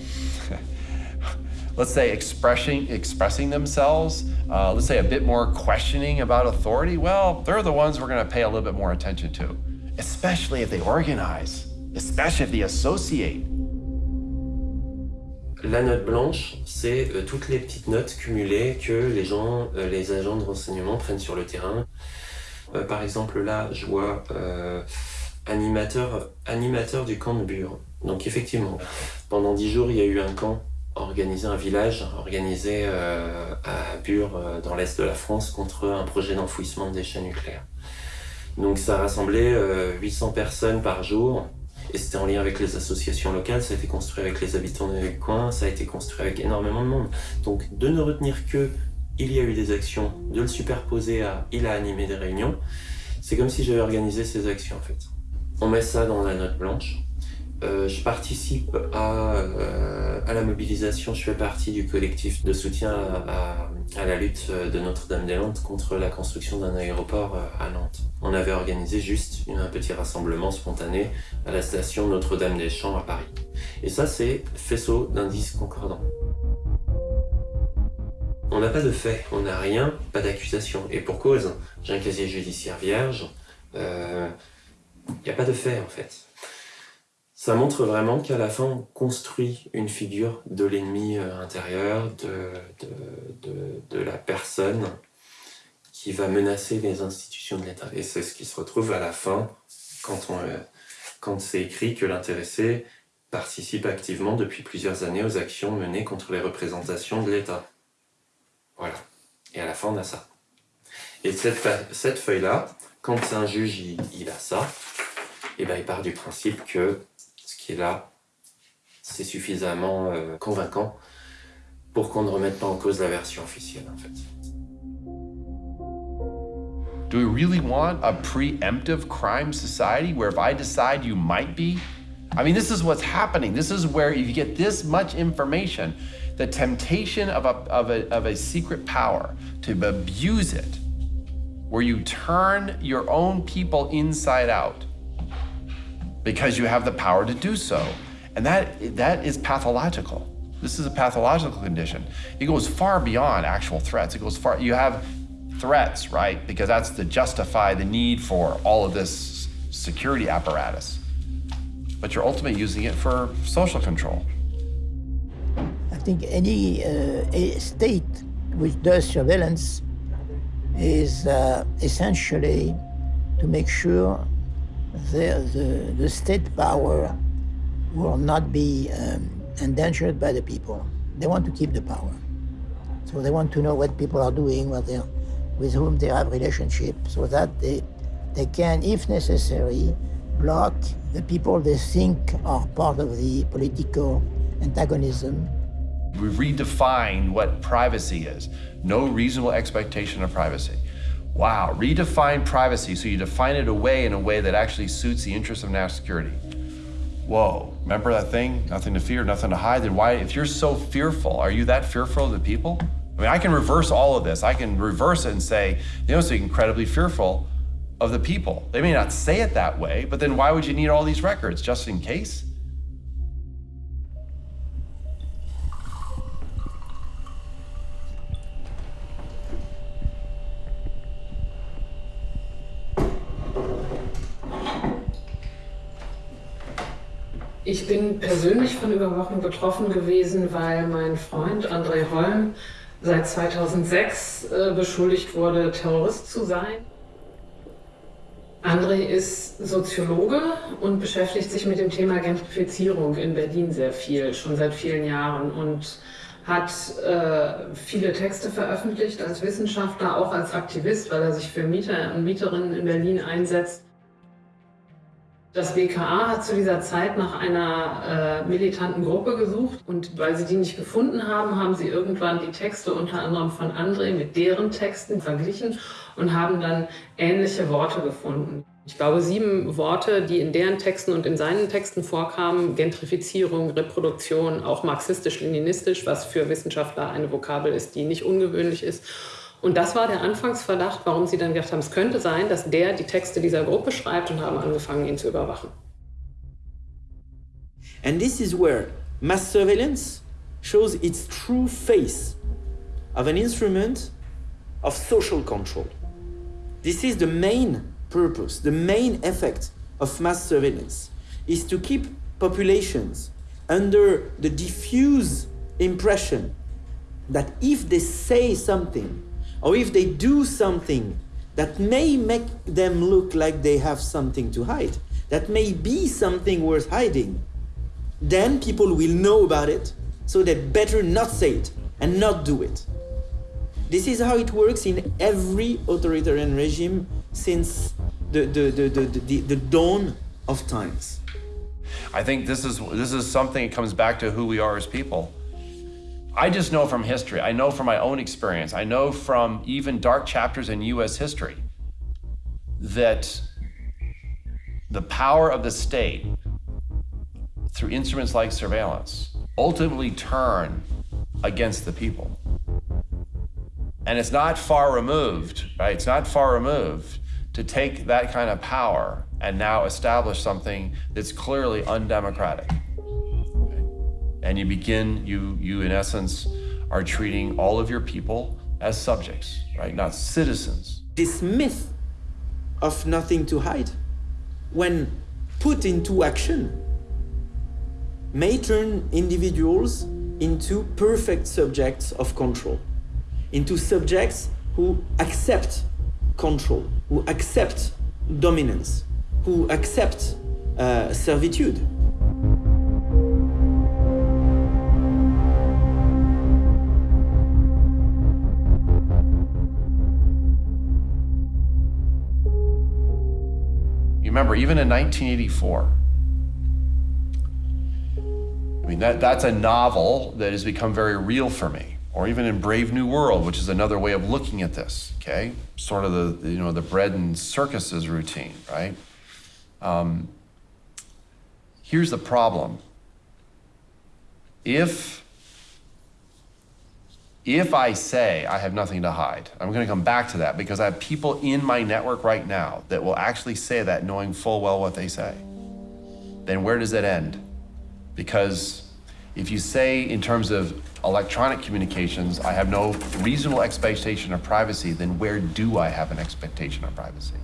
let's say, expressing, expressing themselves, uh, let's say a bit more questioning about authority, well, they're the ones we're going to pay a little bit more attention to, especially if they organize, especially if they associate. La note blanche, c'est euh, toutes les petites notes cumulées que les gens, euh, les agents de renseignement prennent sur le terrain. Euh, par exemple, là, je vois euh, animateur, animateur du camp de Bure. Donc effectivement, pendant dix jours, il y a eu un camp organiser un village organisé euh, à Bure, euh, dans l'est de la France, contre un projet d'enfouissement de déchets nucléaires. Donc ça rassemblait 800 euh, personnes par jour, et c'était en lien avec les associations locales, ça a été construit avec les habitants du coin, ça a été construit avec énormément de monde. Donc de ne retenir que il y a eu des actions, de le superposer à il a animé des réunions, c'est comme si j'avais organisé ces actions en fait. On met ça dans la note blanche. Euh, je participe à, euh, à, la mobilisation, je fais partie du collectif de soutien à, à, la lutte de Notre-Dame-des-Landes contre la construction d'un aéroport euh, à Nantes. On avait organisé juste un petit rassemblement spontané à la station Notre-Dame-des-Champs à Paris. Et ça, c'est faisceau d'indices concordants. On n'a pas de fait, on n'a rien, pas d'accusation. Et pour cause, j'ai un casier judiciaire vierge, il n'y a pas de fait en fait. Ça montre vraiment qu'à la fin, on construit une figure de l'ennemi euh, intérieur, de, de, de, la personne qui va menacer les institutions de l'État. Et c'est ce qui se retrouve à la fin quand, euh, quand c'est écrit que l'intéressé participe activement depuis plusieurs années aux actions menées contre les représentations de l'État. Voilà. Et à la fin, on a ça. Et cette, cette feuille-là, quand un juge il, il a ça, et ben, il part du principe que qui est là, c'est suffisamment euh, convaincant pour qu'on ne remette pas en cause la version officielle, en fait. Do we really want a preemptive crime society where if I decide you might be, I mean, this is what's happening. This is where if you get this much information, the temptation of a, of a, of a secret power to abuse it, where you turn your own people inside out because you have the power to do so. And that, that is pathological. This is a pathological condition. It goes far beyond actual threats. It goes far, you have threats, right? Because that's to justify the need for all of this security apparatus. But you're ultimately using it for social control. I think any uh, state which does surveillance is uh, essentially to make sure the, the, the, state power will not be um, endangered by the people. They want to keep the power. So they want to know what people are doing, what they with whom they have relationship, so that they, they can, if necessary, block the people they think are part of the political antagonism. We redefine what privacy is. No reasonable expectation of privacy. Wow, redefine privacy so you define it away in a way that actually suits the interests of national security. Whoa, remember that thing? Nothing to fear, nothing to hide. Then why, if you're so fearful, are you that fearful of the people? I mean, I can reverse all of this. I can reverse it and say, you know, so incredibly fearful of the people. They may not say it that way, but then why would you need all these records just in case? Bin persönlich von Überwachung betroffen gewesen, weil mein Freund André Holm seit 2006 äh, beschuldigt wurde, Terrorist zu sein. André ist Soziologe und beschäftigt sich mit dem Thema Gentrifizierung in Berlin sehr viel, schon seit vielen Jahren und hat äh, viele Texte veröffentlicht als Wissenschaftler, auch als Aktivist, weil er sich für Mieter und Mieterinnen in Berlin einsetzt. Das BKA hat zu dieser Zeit nach einer äh, militanten Gruppe gesucht und weil sie die nicht gefunden haben, haben sie irgendwann die Texte unter anderem von André mit deren Texten verglichen und haben dann ähnliche Worte gefunden. Ich glaube, sieben Worte, die in deren Texten und in seinen Texten vorkamen, Gentrifizierung, Reproduktion, auch marxistisch-leninistisch, was für Wissenschaftler eine Vokabel ist, die nicht ungewöhnlich ist und das war der Anfangsverdacht, warum sie dann gedacht haben, es könnte sein, dass der die Texte dieser Gruppe schreibt und haben angefangen, ihn zu überwachen. And this is where mass surveillance shows its true face of an instrument of social control. This is the main purpose, the main effect of mass surveillance is to keep populations under the diffuse impression that if they say something or if they do something that may make them look like they have something to hide, that may be something worth hiding, then people will know about it, so they better not say it and not do it. This is how it works in every authoritarian regime since the, the, the, the, the, the dawn of times. I think this is, this is something that comes back to who we are as people. I just know from history, I know from my own experience, I know from even dark chapters in US history that the power of the state through instruments like surveillance ultimately turn against the people. And it's not far removed, right? It's not far removed to take that kind of power and now establish something that's clearly undemocratic. And you begin, you, you in essence are treating all of your people as subjects, right? Not citizens. This myth of nothing to hide, when put into action, may turn individuals into perfect subjects of control, into subjects who accept control, who accept dominance, who accept uh, servitude. Remember, even in 1984, I mean, that, that's a novel that has become very real for me. Or even in Brave New World, which is another way of looking at this, okay? Sort of the, you know, the bread and circuses routine, right? Um, here's the problem. If, if I say I have nothing to hide, I'm gonna come back to that because I have people in my network right now that will actually say that knowing full well what they say. Then where does it end? Because if you say in terms of electronic communications, I have no reasonable expectation of privacy, then where do I have an expectation of privacy?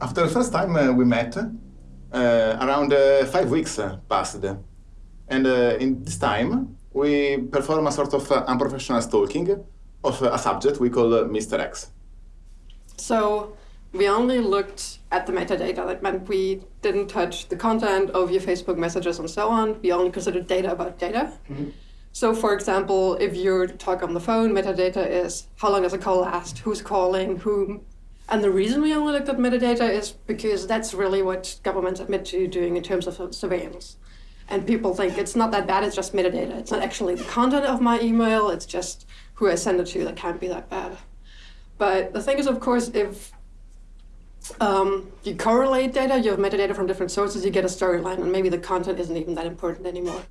After the first time uh, we met, uh, around uh, five weeks uh, passed. And uh, in this time, we perform a sort of uh, unprofessional stalking of a subject we call Mr. X. So we only looked at the metadata. That meant we didn't touch the content of your Facebook messages and so on. We only considered data about data. Mm-hmm. So, for example, if you talk on the phone, metadata is how long does a call last, who's calling, whom. And the reason we only looked at metadata is because that's really what governments admit to doing in terms of surveillance. And people think it's not that bad, it's just metadata. It's not actually the content of my email, it's just who I send it to that can't be that bad. But the thing is, of course, if um, you correlate data, you have metadata from different sources, you get a storyline, and maybe the content isn't even that important anymore.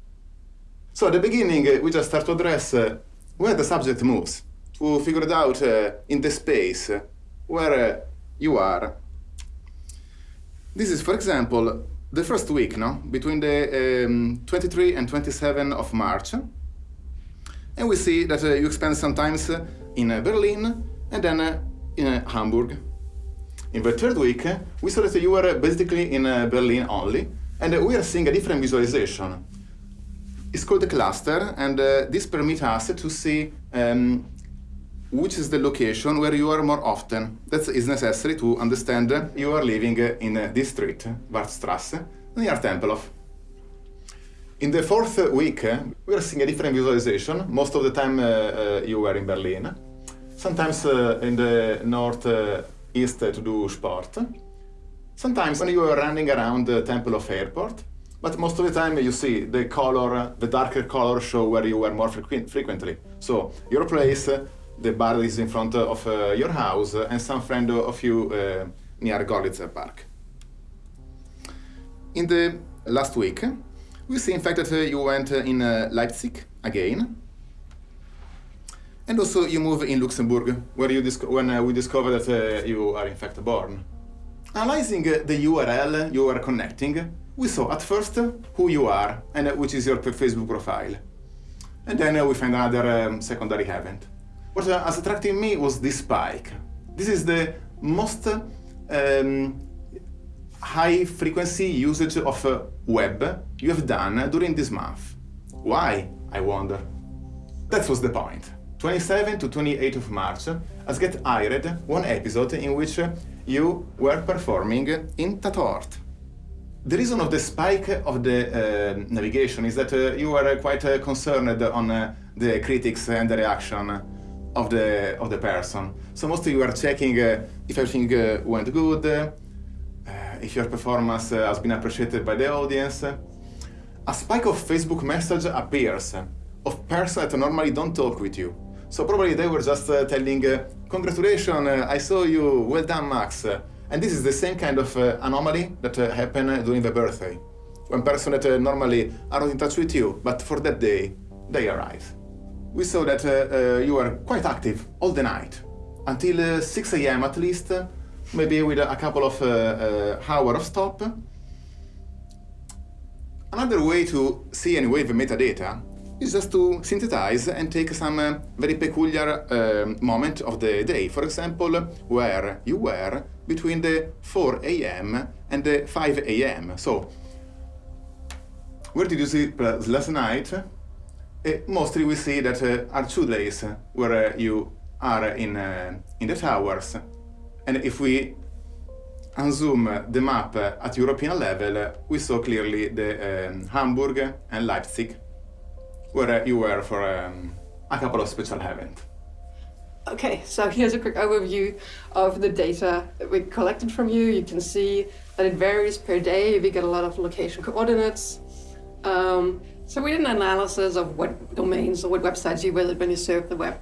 So at the beginning, uh, we just start to address uh, where the subject moves, to figure it out uh, in the space uh, where uh, you are. This is, for example, the first week, no? Between the um, 23 and 27 of March. And we see that uh, you spend some times in Berlin and then in Hamburg. In the third week, we saw that you were basically in Berlin only, and we are seeing a different visualization. It's called a cluster, and uh, this permits us to see um, which is the location where you are more often. That is necessary to understand you are living in this street, Wartstrasse, near Tempelhof. In the fourth week, we are seeing a different visualization. Most of the time uh, uh, you were in Berlin. Sometimes uh, in the northeast to do sport. Sometimes when you are running around the Tempelhof airport. But most of the time you see the color, the darker color show where you were more frequent, frequently. So your place, the bar is in front of uh, your house, uh, and some friend of you uh, near Görlitzer Park. In the last week, we see in fact that uh, you went uh, in uh, Leipzig again, and also you move in Luxembourg, where you when we discover that you are in fact born. Analyzing the URL you are connecting, we saw at first who you are and which is your Facebook profile. And then we find another um, secondary event. What has attracted me was this spike. This is the most um, high frequency usage of uh, web you have done during this month. Why, I wonder? That was the point. 27 to 28 of March, has get hired one episode in which you were performing in Tatort. The reason of the spike of the uh, navigation is that uh, you were quite uh, concerned on uh, the critics and the reaction of the of the person. So mostly you are checking uh, if everything uh, went good, uh, if your performance uh, has been appreciated by the audience. A spike of Facebook message appears of person that normally don't talk with you. So probably they were just uh, telling, uh, congratulations, I saw you, well done, Max. And this is the same kind of anomaly that happened during the birthday. When person that normally are not in touch with you, but for that day, they arrive we saw that uh, uh, you were quite active all the night, until uh, 6 a.m. at least, maybe with a couple of hours of stop. Another way to see anyway the metadata is just to synthesize and take some uh, very peculiar uh, moment of the day. For example, where you were between the 4 a.m. and the 5 a.m. So, where did you sleep last night? Uh, mostly we see that uh, are two days where uh, you are in, in the towers. And if we unzoom the map at European level, we saw clearly the um, Hamburg and Leipzig, where you were for um, a couple of special events. Okay, so here's a quick overview of the data that we collected from you. You can see that it varies per day. We get a lot of location coordinates. Um, so we did an analysis of what domains or what websites you visit when you surf the web.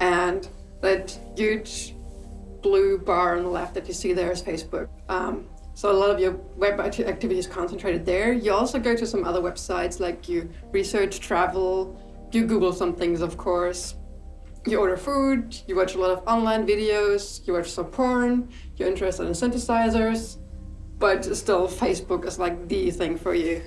And that huge blue bar on the left that you see there is Facebook. Um, so a lot of your web activity is concentrated there. You also go to some other websites like you research travel, you Google some things, of course. You order food, you watch a lot of online videos, you watch some porn, you're interested in synthesizers, but still Facebook is like the thing for you.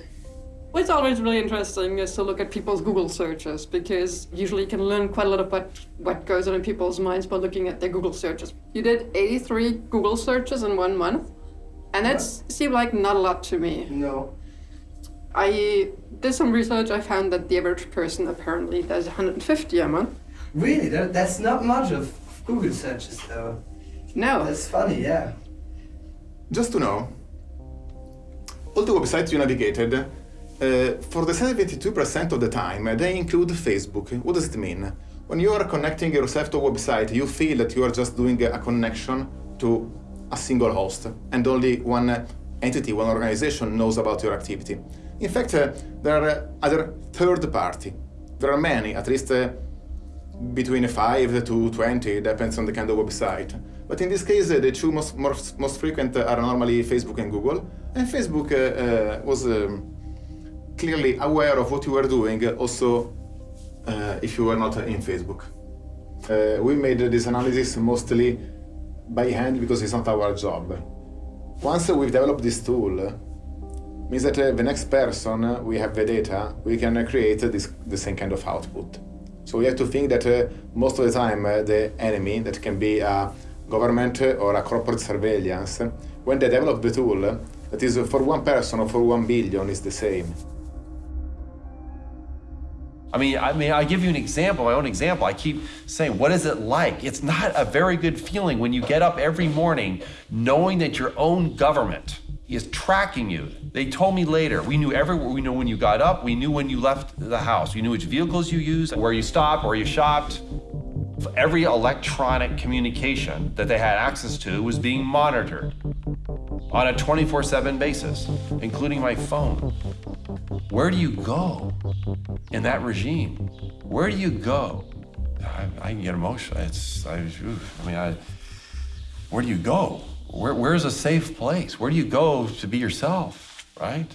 What's always really interesting is to look at people's Google searches because usually you can learn quite a lot about what goes on in people's minds by looking at their Google searches. You did 83 Google searches in one month, and that seemed like not a lot to me. No. I did some research. I found that the average person apparently does 150 a month. Really? That, that's not much of Google searches, though. No. That's funny, yeah. Just to know, all the websites you navigated for the 72% of the time, they include Facebook. What does it mean? When you are connecting yourself to a website, you feel that you are just doing a connection to a single host, and only one entity, one organization knows about your activity. In fact, uh, there are other third party. There are many, at least uh, between 5 to 20, depends on the kind of website. But in this case, uh, the two most, most, most frequent are normally Facebook and Google. And Facebook was um, clearly aware of what you were doing also uh, if you were not in Facebook. Uh, we made this analysis mostly by hand because it's not our job. Once we've developed this tool, means that uh, the next person uh, we have the data, we can create this, the same kind of output. So we have to think that uh, most of the time uh, the enemy, that can be a government or a corporate surveillance, when they develop the tool, that is for one person or for one billion is the same. I mean, I mean, I give you an example, my own example. I keep saying, what is it like? It's not a very good feeling when you get up every morning knowing that your own government is tracking you. They told me later, we knew everywhere. We knew when you got up, we knew when you left the house. We knew which vehicles you used, where you stopped, where you shopped. Every electronic communication that they had access to was being monitored on a 24 7 basis, including my phone. Where do you go in that regime? Where do you go? I, I get emotional. It's, I, I mean, I, where do you go? Where, where's a safe place? Where do you go to be yourself, right?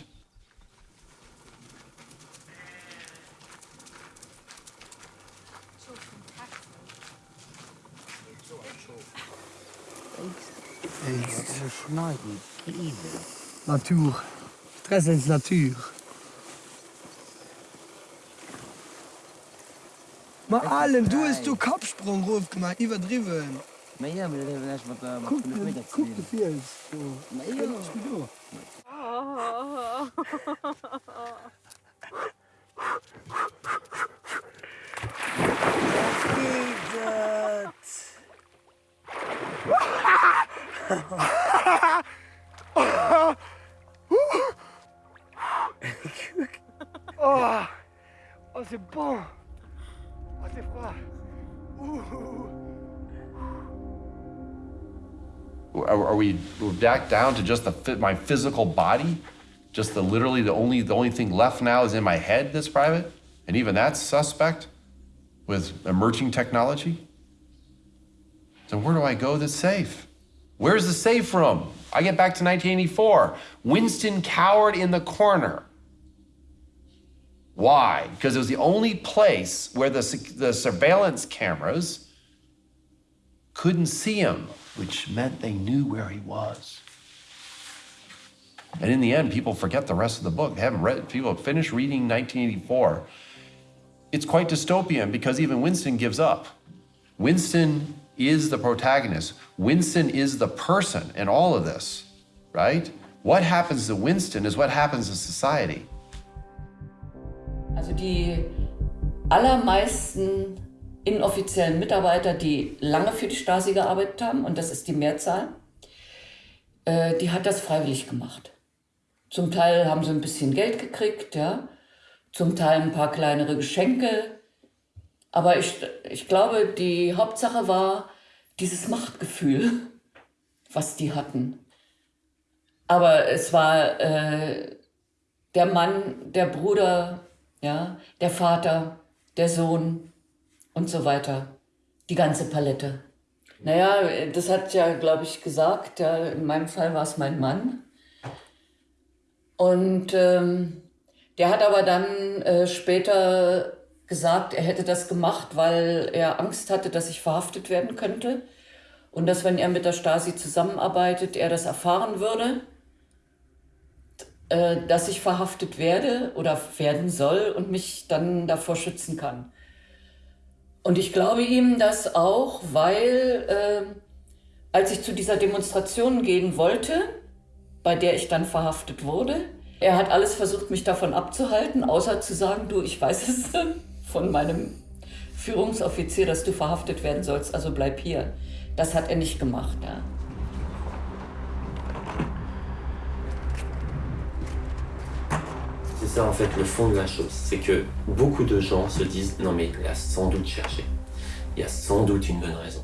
schneiden. Natur. Stress ins Natur. Mal allen, du hast du Kopfsprung ruf gemacht, überdriven. Na ja, aber erst mal da der Guck, guck, du fährst. Na ja, ich bin du. Wie geht's? Oh, oh c'est bon. Oh, c'est froid. Are, are we we're back down to just the my physical body? Just the literally the only the only thing left now is in my head that's private, and even that's suspect with emerging technology. So where do I go that's safe? Where's the safe from? I get back to 1984. Winston cowered in the corner. Why? Because it was the only place where the, the surveillance cameras couldn't see him, which meant they knew where he was. And in the end, people forget the rest of the book. They haven't read, people have finished reading 1984. It's quite dystopian because even Winston gives up. Winston is the protagonist. Winston is the person in all of this, right? What happens to Winston is what happens to society. Also die allermeisten inoffiziellen Mitarbeiter, die lange für die Stasi gearbeitet haben, und das ist die Mehrzahl, äh, die hat das freiwillig gemacht. Zum Teil haben sie ein bisschen Geld gekriegt, ja, zum Teil ein paar kleinere Geschenke. Aber ich, ich glaube, die Hauptsache war dieses Machtgefühl, was die hatten. Aber es war äh, der Mann, der Bruder, ja, der Vater, der Sohn und so weiter. Die ganze Palette. Naja, das hat ja, glaube ich, gesagt, ja, in meinem Fall war es mein Mann. Und ähm, der hat aber dann äh, später gesagt, er hätte das gemacht, weil er Angst hatte, dass ich verhaftet werden könnte. Und dass, wenn er mit der Stasi zusammenarbeitet, er das erfahren würde, äh, dass ich verhaftet werde oder werden soll und mich dann davor schützen kann. Und ich glaube ihm das auch, weil äh, als ich zu dieser Demonstration gehen wollte, bei der ich dann verhaftet wurde, er hat alles versucht, mich davon abzuhalten, außer zu sagen, du, ich weiß es von meinem Führungsoffizier, dass du verhaftet werden sollst, also bleib hier. Das hat er nicht gemacht. Ja. C'est ça en fait le fond de la chose, c'est que beaucoup de gens se disent non mais il a sans doute cherché, il y a sans doute une bonne raison.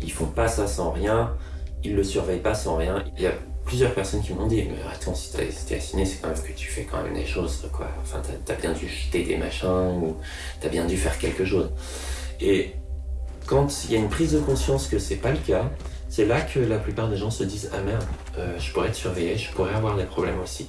Ils font pas ça sans rien, ils le surveillent pas sans rien. Il y a plusieurs personnes qui m'ont dit mais attends si t'es assigné c'est quand même que tu fais quand même des choses quoi. Enfin t'as as bien dû jeter des machins ou t'as bien dû faire quelque chose. Et quand il y a une prise de conscience que c'est pas le cas, c'est là que la plupart des gens se disent ah merde, euh, je pourrais être surveillé, je pourrais avoir des problèmes aussi.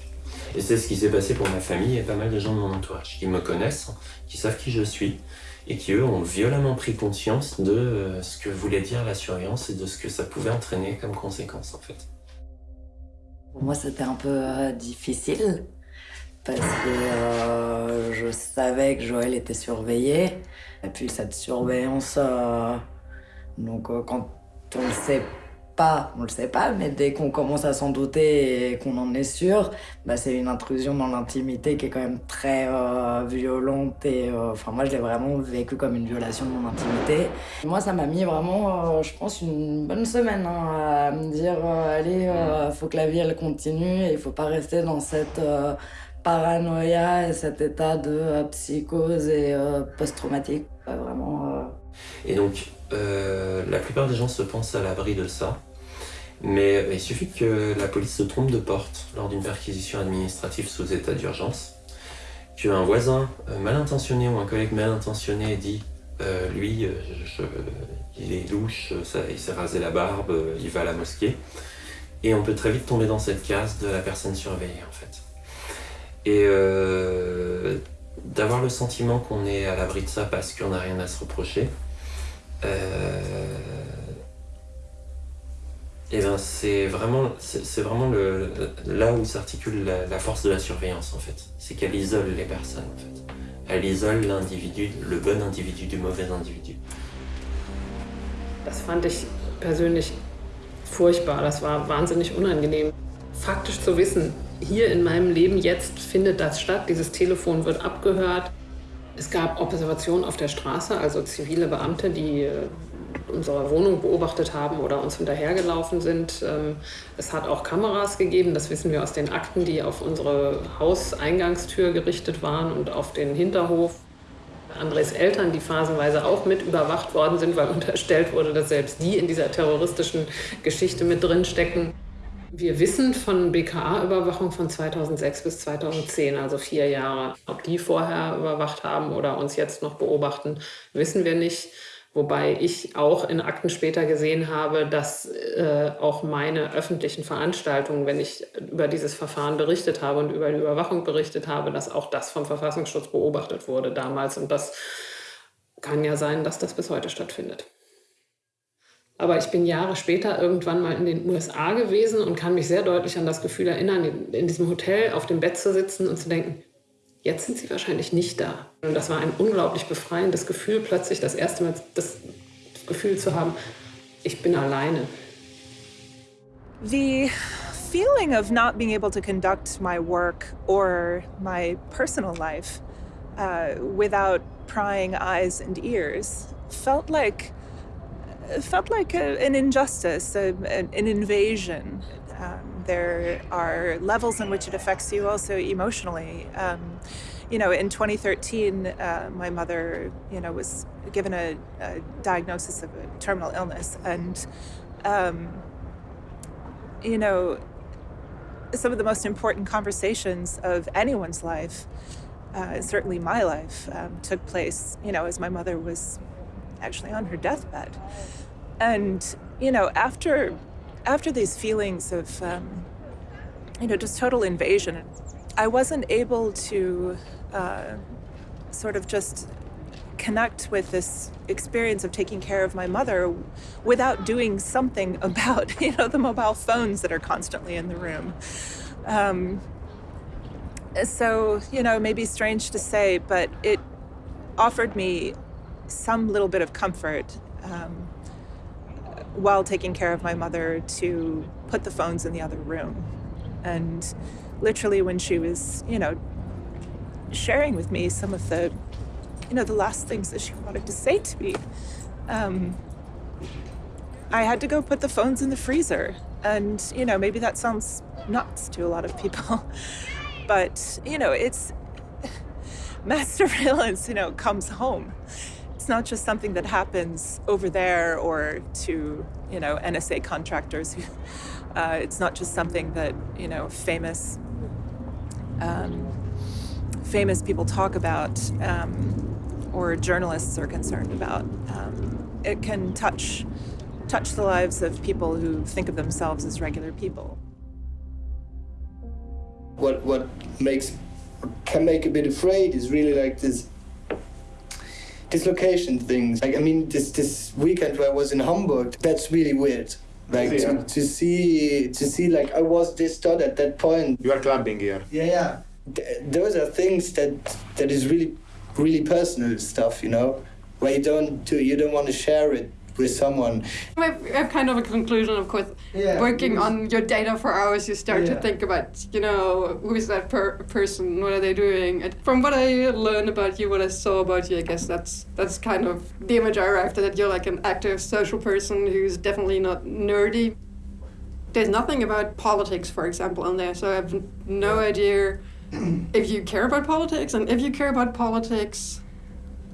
Et c'est ce qui s'est passé pour ma famille et pas mal de gens de mon entourage qui me connaissent, qui savent qui je suis et qui eux ont violemment pris conscience de euh, ce que voulait dire la surveillance et de ce que ça pouvait entraîner comme conséquence en fait. Pour moi c'était un peu euh, difficile parce que je savais que Joël était surveillé et puis cette surveillance, donc quand on le sait pas, on le sait pas, mais dès qu'on commence à s'en douter et qu'on en est sûr, bah c'est une intrusion dans l'intimité qui est quand même très euh, violente et euh, enfin moi je l'ai vraiment vécu comme une violation de mon intimité. Moi ça m'a mis vraiment, euh, je pense, une bonne semaine hein, à me dire allez, faut que la vie elle continue et il faut pas rester dans cette paranoïa et cet état de psychose et post-traumatique. vraiment. Et donc la plupart des gens se pensent à l'abri de ça. Mais il suffit que la police se trompe de porte lors d'une perquisition administrative sous état d'urgence, qu'un voisin mal intentionné ou un collègue mal intentionné dit euh, lui, il est louche, il s'est rasé la barbe, il va à la mosquée. Et on peut très vite tomber dans cette case de la personne surveillée en fait. Et euh, d'avoir le sentiment qu'on est à l'abri de ça parce qu'on n'a rien à se reprocher, euh, et ben c'est vraiment, c'est vraiment le, là où s'articule la, la, force de la surveillance en fait. C'est qu'elle isole les personnes en fait. Elle isole l'individu, le bon individu du mauvais individu. Das fand ich persönlich furchtbar. Das war wahnsinnig unangenehm. Faktisch zu wissen, hier in meinem Leben jetzt findet das statt. Dieses Telefon wird abgehört. Es gab Observationen auf der Straße, also zivile Beamte, die unsere Wohnung beobachtet haben oder uns hinterhergelaufen sind. Es hat auch Kameras gegeben, das wissen wir aus den Akten, die auf unsere Hauseingangstür gerichtet waren und auf den Hinterhof. Andres Eltern, die phasenweise auch mit überwacht worden sind, weil unterstellt wurde, dass selbst die in dieser terroristischen Geschichte mit drin stecken. Wir wissen von BKA-Überwachung von 2006 bis 2010, also vier Jahre. Ob die vorher überwacht haben oder uns jetzt noch beobachten, wissen wir nicht. Wobei ich auch in Akten später gesehen habe, dass äh, auch meine öffentlichen Veranstaltungen, wenn ich über dieses Verfahren berichtet habe und über die Überwachung berichtet habe, dass auch das vom Verfassungsschutz beobachtet wurde damals. Und das kann ja sein, dass das bis heute stattfindet. Aber ich bin Jahre später irgendwann mal in den USA gewesen und kann mich sehr deutlich an das Gefühl erinnern, in diesem Hotel auf dem Bett zu sitzen und zu denken, Jetzt sind sie wahrscheinlich nicht da. Und das war ein unglaublich befreiendes Gefühl, plötzlich das erste Mal das Gefühl zu haben, ich bin alleine. The feeling of not being able to conduct my work or my personal life uh, without prying eyes and ears felt like felt like a, an injustice, a, an invasion. Um, there are levels in which it affects you also emotionally. Um, you know, in 2013, uh, my mother, you know, was given a, a diagnosis of a terminal illness, and um, you know, some of the most important conversations of anyone's life, uh, certainly my life, um, took place, you know, as my mother was actually on her deathbed, and you know, after after these feelings of, um, you know, just total invasion, I wasn't able to uh, sort of just connect with this experience of taking care of my mother without doing something about, you know, the mobile phones that are constantly in the room. Um, so, you know, maybe strange to say, but it offered me some little bit of comfort. Um, while taking care of my mother to put the phones in the other room. And literally when she was, you know, sharing with me some of the, you know, the last things that she wanted to say to me, um, I had to go put the phones in the freezer. And, you know, maybe that sounds nuts to a lot of people, but, you know, it's mass surveillance, you know, comes home it's not just something that happens over there or to, you know, NSA contractors. Uh, it's not just something that, you know, famous um, famous people talk about um, or journalists are concerned about. Um, it can touch touch the lives of people who think of themselves as regular people. What what makes can make a bit afraid is really like this dislocation things. Like I mean, this this weekend where I was in Hamburg, that's really weird. Like yeah. to, to see to see like I was this thought at that point. You are clubbing here. Yeah, yeah. Th- those are things that that is really really personal stuff, you know, where you don't do you don't want to share it with someone. I've, kind of a conclusion, of course. Yeah. Working on your data for hours, you start Yeah. to think about, you know, who is that per- person? What are they doing? And from what I learned about you, what I saw about you, I guess that's that's kind of the image I arrived at. That you're like an active social person who's definitely not nerdy. There's nothing about politics, for example, on there, so I have no idea if you care about politics, and if you care about politics,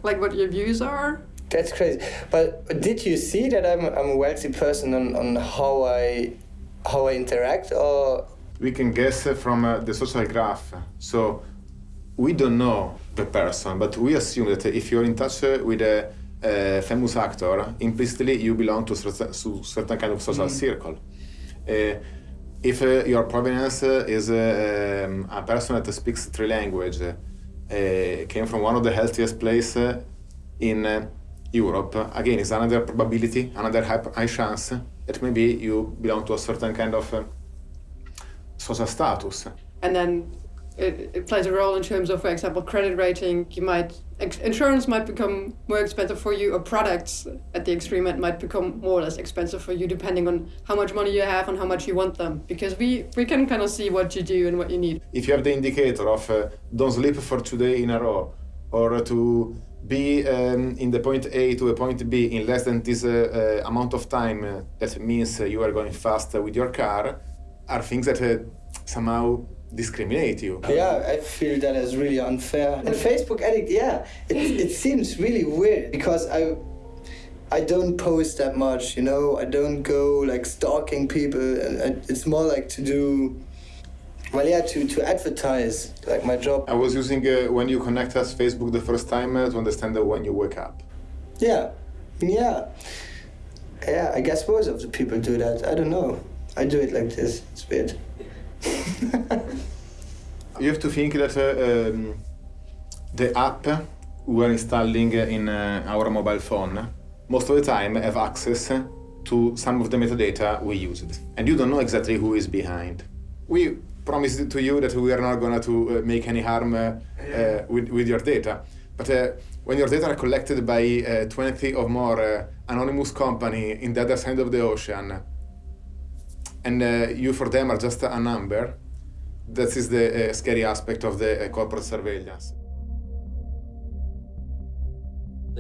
like what your views are. That's crazy. But did you see that I'm, I'm a wealthy person on, on how I how I interact or We can guess from uh, the social graph. So we don't know the person, but we assume that if you're in touch uh, with a, a famous actor, implicitly you belong to certain, to certain kind of social Mm. circle. Uh, if uh, your provenance uh, is uh, um, a person that speaks three languages, uh, came from one of the healthiest places in Europe, again, it's another probability, another high, high chance that maybe you belong to a certain kind of uh, social status. and then it, it plays a role in terms of, for example, credit rating. You might insurance might become more expensive for you, or products at the extreme end might become more or less expensive for you, depending on how much money you have and how much you want them. Because we we can kind of see what you do and what you need. If you have the indicator of uh, don't sleep for two days in a row, or to be um, in the point A to a point B in less than this uh, uh, amount of time, uh, that means uh, you are going fast with your car, are things that uh, somehow discriminate you. Yeah, I feel that is really unfair. And Facebook Addict, yeah, it, it seems really weird because I I don't post that much, you know. I don't go like stalking people. And I- It's more like to do, well, yeah, to to advertise like my job. I was using uh, when you connect us Facebook the first time uh, to understand that when you wake up. Yeah, yeah, yeah. I guess most of the people do that. I don't know. I do it like this. It's weird. You have to think that uh, um, the app we are installing in uh, our mobile phone most of the time have access to some of the metadata we used. And you don't know exactly who is behind. We promised to you that we are not going to uh, make any harm uh, uh, with, with your data. But uh, when your data are collected by uh, 20 or more uh, anonymous company in the other side of the ocean, and uh, you for them are just a number, that is the uh, scary aspect of the corporate surveillance.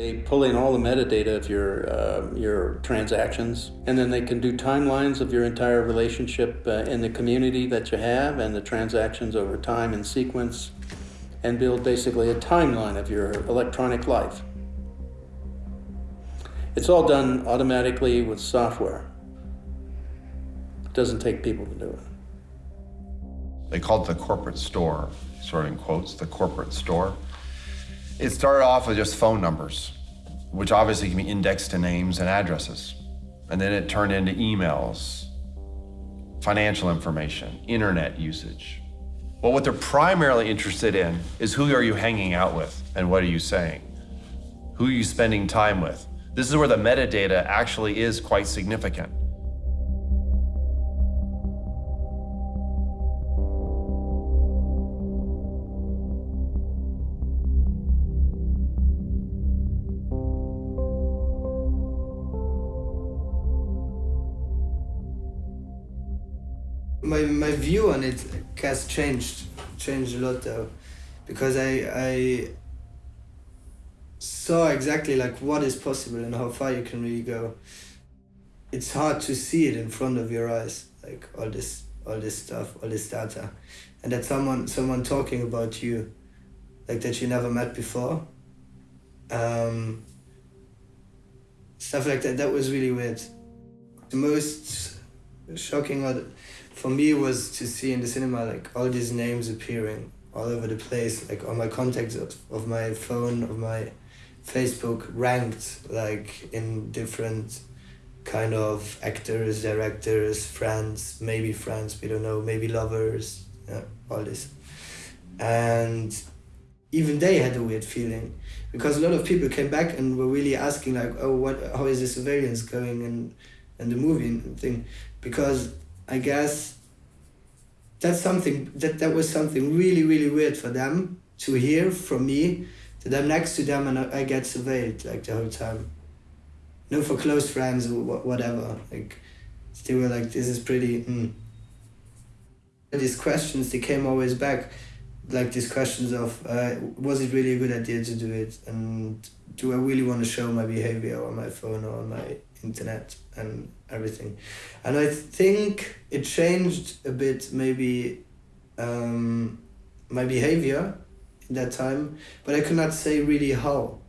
They pull in all the metadata of your uh, your transactions, and then they can do timelines of your entire relationship uh, in the community that you have, and the transactions over time in sequence, and build basically a timeline of your electronic life. It's all done automatically with software. It doesn't take people to do it. They called it the corporate store, sort of in quotes, the corporate store. It started off with just phone numbers, which obviously can be indexed to names and addresses. And then it turned into emails, financial information, internet usage. Well, what they're primarily interested in is who are you hanging out with and what are you saying? Who are you spending time with? This is where the metadata actually is quite significant. View on it has changed changed a lot though because i i saw exactly like what is possible and how far you can really go. It's hard to see it in front of your eyes like all this all this stuff all this data. And that someone someone talking about you like that you never met before um stuff like that that was really weird. The most shocking or for me was to see in the cinema like all these names appearing all over the place like on my contacts of, of my phone of my facebook ranked like in different kind of actors directors friends maybe friends we don't know maybe lovers yeah, all this. And even they had a weird feeling because a lot of people came back and were really asking like oh what how is the surveillance going and and the movie and thing? Because I guess that's something that that was something really really weird for them to hear from me that I'm next to them and I, I get surveilled like the whole time. No, for close friends or whatever. Like they were like, this is pretty. Mm. These questions they came always back, like these questions of uh, was it really a good idea to do it and do I really want to show my behavior on my phone or on my internet and everything. And I think it changed a bit maybe um, my behavior in that time, but I could not say really how.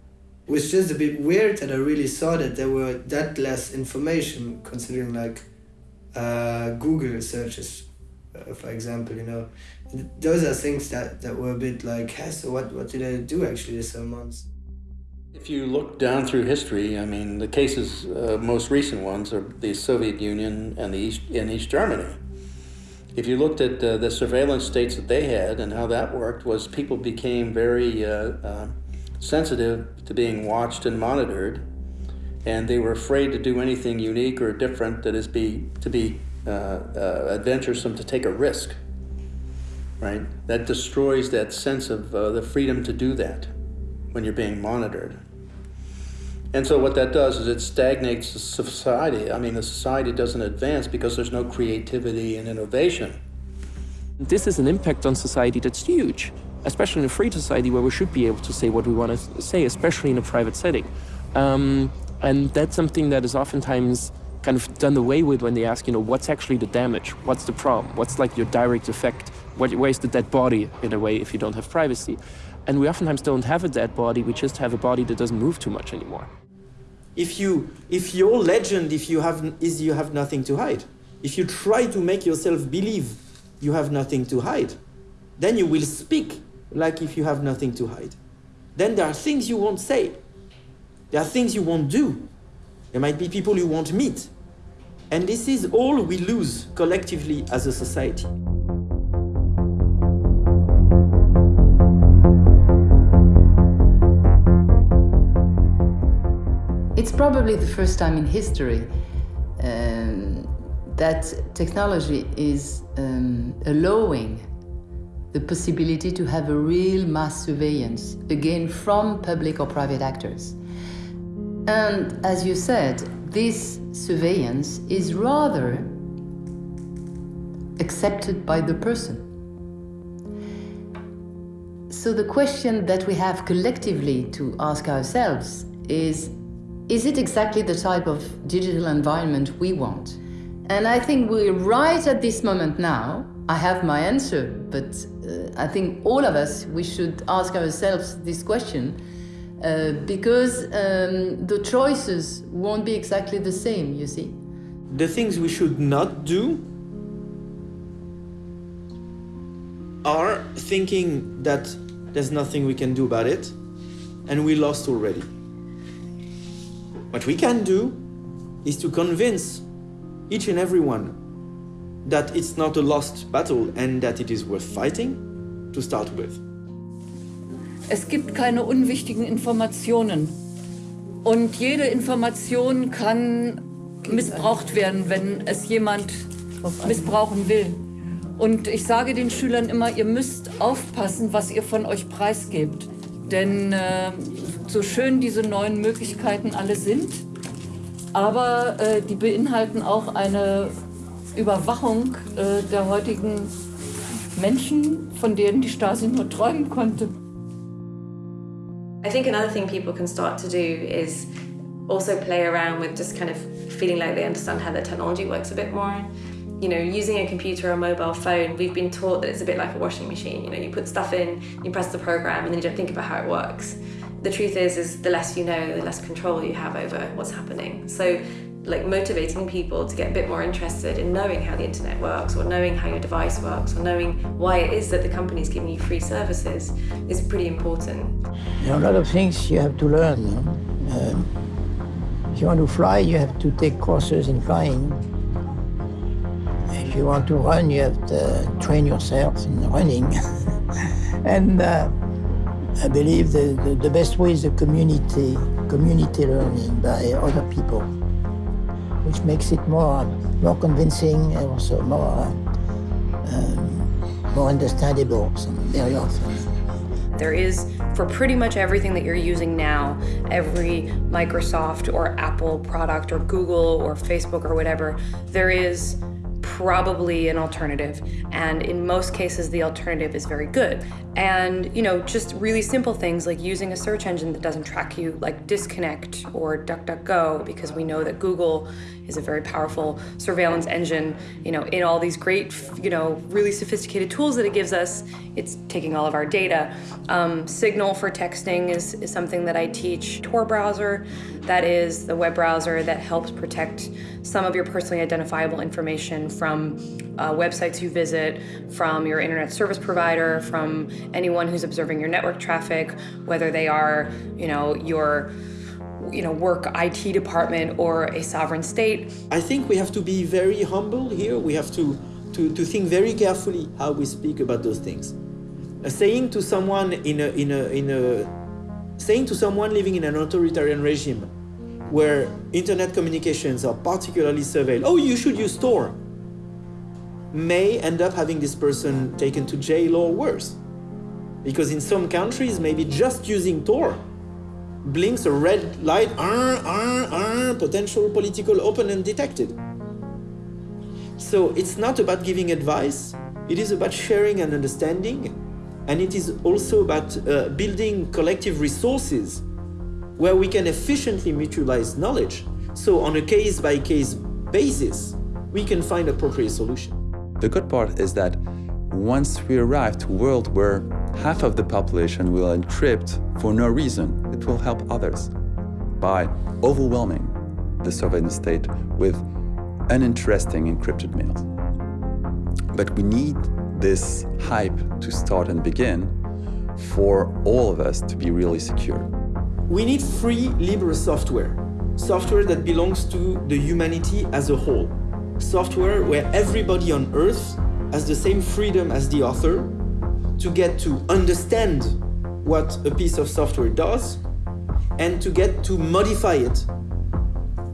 It was just a bit weird that I really saw that there were that less information considering like uh, Google searches, uh, for example, you know. Those are things that, that were a bit like, hey, so what, what did I do actually this months? If you look down through history, I mean, the cases, uh, most recent ones, are the Soviet Union and the East and East Germany. If you looked at uh, the surveillance states that they had and how that worked, was people became very uh, uh, sensitive to being watched and monitored, and they were afraid to do anything unique or different that is be to be uh, uh, adventuresome to take a risk. Right, that destroys that sense of uh, the freedom to do that when you're being monitored. And so what that does is it stagnates the society. I mean, the society doesn't advance because there's no creativity and innovation. This is an impact on society that's huge, especially in a free society where we should be able to say what we want to say, especially in a private setting. Um, and that's something that is oftentimes kind of done away with when they ask, you know, what's actually the damage? What's the problem? What's like your direct effect Where's the dead body, in a way, if you don't have privacy? And we oftentimes don't have a dead body, we just have a body that doesn't move too much anymore. If, you, if your legend if you have, is you have nothing to hide, if you try to make yourself believe you have nothing to hide, then you will speak like if you have nothing to hide. Then there are things you won't say. There are things you won't do. There might be people you won't meet. And this is all we lose collectively as a society. It's probably the first time in history um, that technology is um, allowing the possibility to have a real mass surveillance, again from public or private actors. And as you said, this surveillance is rather accepted by the person. So the question that we have collectively to ask ourselves is, is it exactly the type of digital environment we want? And I think we're right at this moment now. I have my answer, but uh, I think all of us, we should ask ourselves this question uh, because um, the choices won't be exactly the same, you see. The things we should not do are thinking that there's nothing we can do about it and we lost already. What we can do is to convince each and every one that it's not a lost battle and that it is worth fighting to start with. Es gibt keine unwichtigen Informationen. Und jede Information kann missbraucht werden, wenn es jemand missbrauchen will. Und ich sage den Schülern immer, ihr müsst aufpassen, was ihr von euch preisgebt. Denn äh, so schön diese neuen Möglichkeiten alle sind, aber äh, die beinhalten auch eine Überwachung äh, der heutigen Menschen, von denen die Stasi nur träumen konnte. I think another thing people can start to do is also play around with just kind of feeling like they understand how the technology works a bit more. You know, using a computer or a mobile phone, we've been taught that it's a bit like a washing machine. You know, you put stuff in, you press the program, and then you don't think about how it works. The truth is, is the less you know, the less control you have over what's happening. So like motivating people to get a bit more interested in knowing how the internet works or knowing how your device works or knowing why it is that the company is giving you free services is pretty important. There are a lot of things you have to learn. Um, if you want to fly, you have to take courses in flying. If you want to run, you have to train yourself in running. and uh, I believe the, the, the best way is the community, community learning by other people which makes it more, more convincing and also more, um, more understandable very often. There is, for pretty much everything that you're using now, every Microsoft or Apple product or Google or Facebook or whatever, there is probably an alternative. And in most cases, the alternative is very good. And, you know, just really simple things like using a search engine that doesn't track you, like Disconnect or DuckDuckGo, because we know that Google is a very powerful surveillance engine, you know, in all these great, you know, really sophisticated tools that it gives us. It's taking all of our data. Um, Signal for texting is, is something that I teach. Tor browser, that is the web browser that helps protect some of your personally identifiable information from uh, websites you visit, from your internet service provider, from anyone who's observing your network traffic, whether they are, you know, your you know, work IT department or a sovereign state. I think we have to be very humble here. We have to, to, to think very carefully how we speak about those things. Uh, saying to someone in a, in a, in a, saying to someone living in an authoritarian regime where internet communications are particularly surveilled, oh, you should use Tor, may end up having this person taken to jail or worse. Because in some countries, maybe just using Tor blinks a red light, uh, uh, uh, potential political opponent detected. So it's not about giving advice, it is about sharing and understanding, and it is also about uh, building collective resources where we can efficiently mutualize knowledge. So on a case-by-case -case basis, we can find appropriate solution. The good part is that once we arrive to a world where half of the population will encrypt for no reason, it will help others by overwhelming the surveillance state with uninteresting encrypted mails. But we need this hype to start and begin for all of us to be really secure. We need free, libre software. Software that belongs to the humanity as a whole. Software where everybody on Earth has the same freedom as the author to get to understand what a piece of software does and to get to modify it.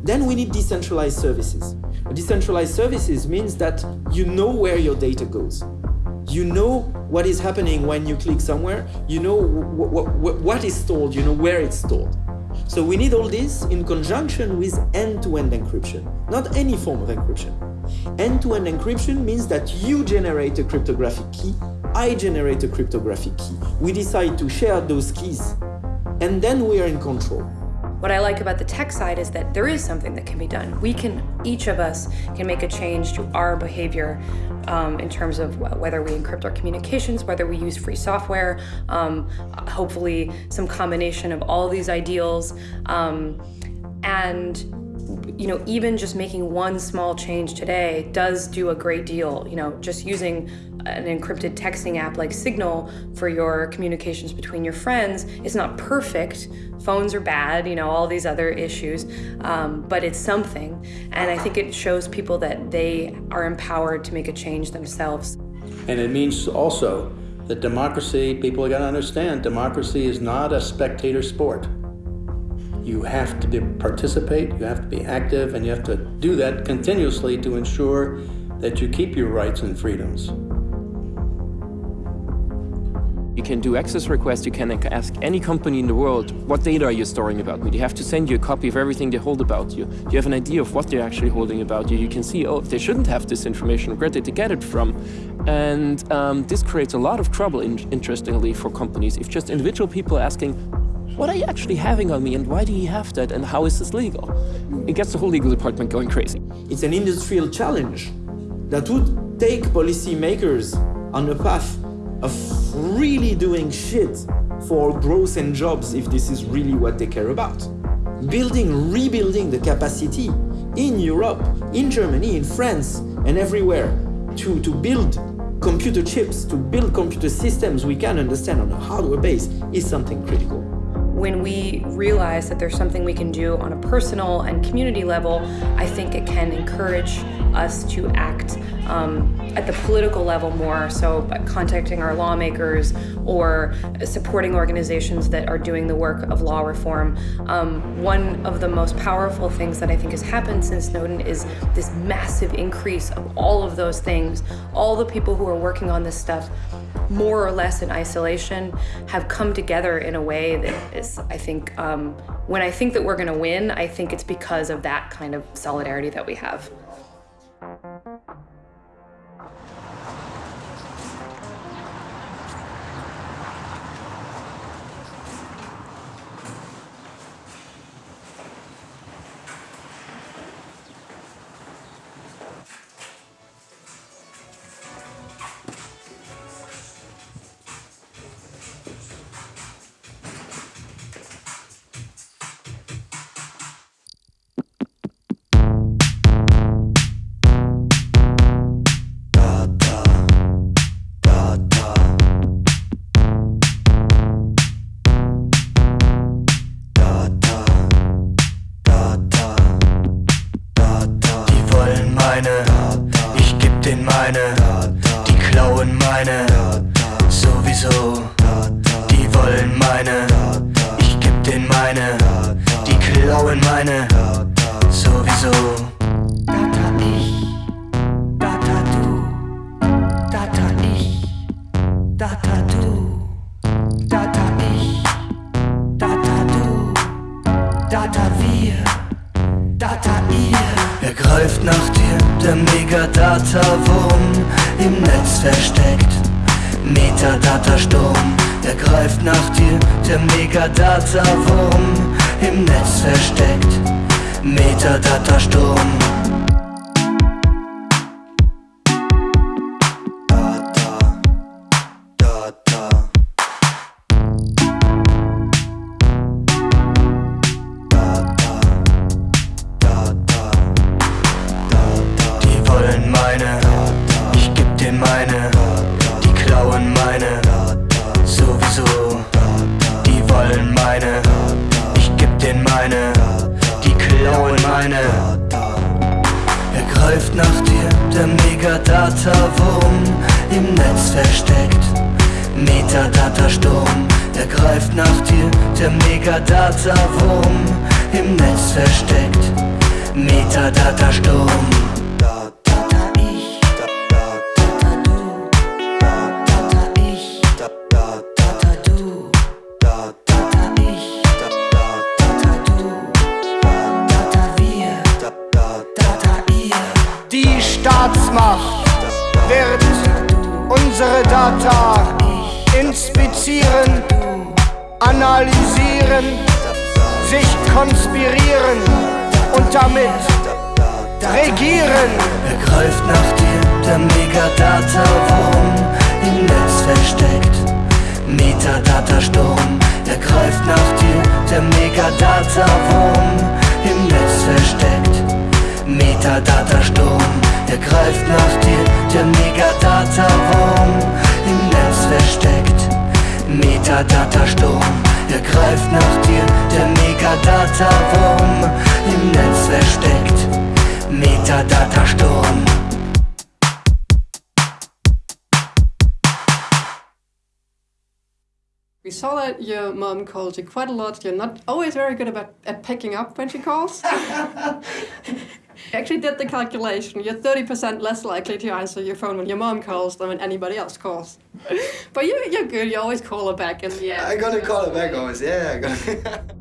Then we need decentralized services. Decentralized services means that you know where your data goes. You know what is happening when you click somewhere. You know what is stored, you know where it's stored. So we need all this in conjunction with end-to-end -end encryption, not any form of encryption. End-to-end -end encryption means that you generate a cryptographic key, I generate a cryptographic key. We decide to share those keys, and then we are in control. What I like about the tech side is that there is something that can be done. We can, each of us can make a change to our behavior um, in terms of whether we encrypt our communications, whether we use free software, um, hopefully some combination of all these ideals. Um, and you know, even just making one small change today does do a great deal. You know, just using an encrypted texting app like Signal for your communications between your friends is not perfect. Phones are bad, you know, all these other issues, um, but it's something. And I think it shows people that they are empowered to make a change themselves. And it means also that democracy, people are going to understand, democracy is not a spectator sport. You have to be, participate, you have to be active, and you have to do that continuously to ensure that you keep your rights and freedoms. You can do access requests, you can ask any company in the world, what data are you storing about me? They have to send you a copy of everything they hold about you. You have an idea of what they're actually holding about you. You can see, oh, they shouldn't have this information, where did they get it from? And um, this creates a lot of trouble, in interestingly, for companies. If just individual people asking, what are you actually having on me and why do you have that and how is this legal? It gets the whole legal department going crazy. It's an industrial challenge that would take policymakers on a path of really doing shit for growth and jobs if this is really what they care about. Building, rebuilding the capacity in Europe, in Germany, in France, and everywhere to, to build computer chips, to build computer systems we can understand on a hardware base is something critical when we realize that there's something we can do on a personal and community level, I think it can encourage us to act um, at the political level more, so by contacting our lawmakers or supporting organizations that are doing the work of law reform. Um, one of the most powerful things that I think has happened since Snowden is this massive increase of all of those things. All the people who are working on this stuff, more or less in isolation, have come together in a way that is, I think, um, when I think that we're gonna win, I think it's because of that kind of solidarity that we have. Data du, Data ich, Data du, Data wir, Data ihr. Er greift nach dir, der Megadata-Wurm, im Netz versteckt, Metadata-Sturm. Er greift nach dir, der Megadata-Wurm, im Netz versteckt, Metadata-Sturm. Quite a lot. You're not always very good about at picking up when she calls. actually did the calculation. You're 30% less likely to answer your phone when your mom calls than when anybody else calls. but you, you're good. You always call her back the end. I gotta call her back always. Yeah, I gotta.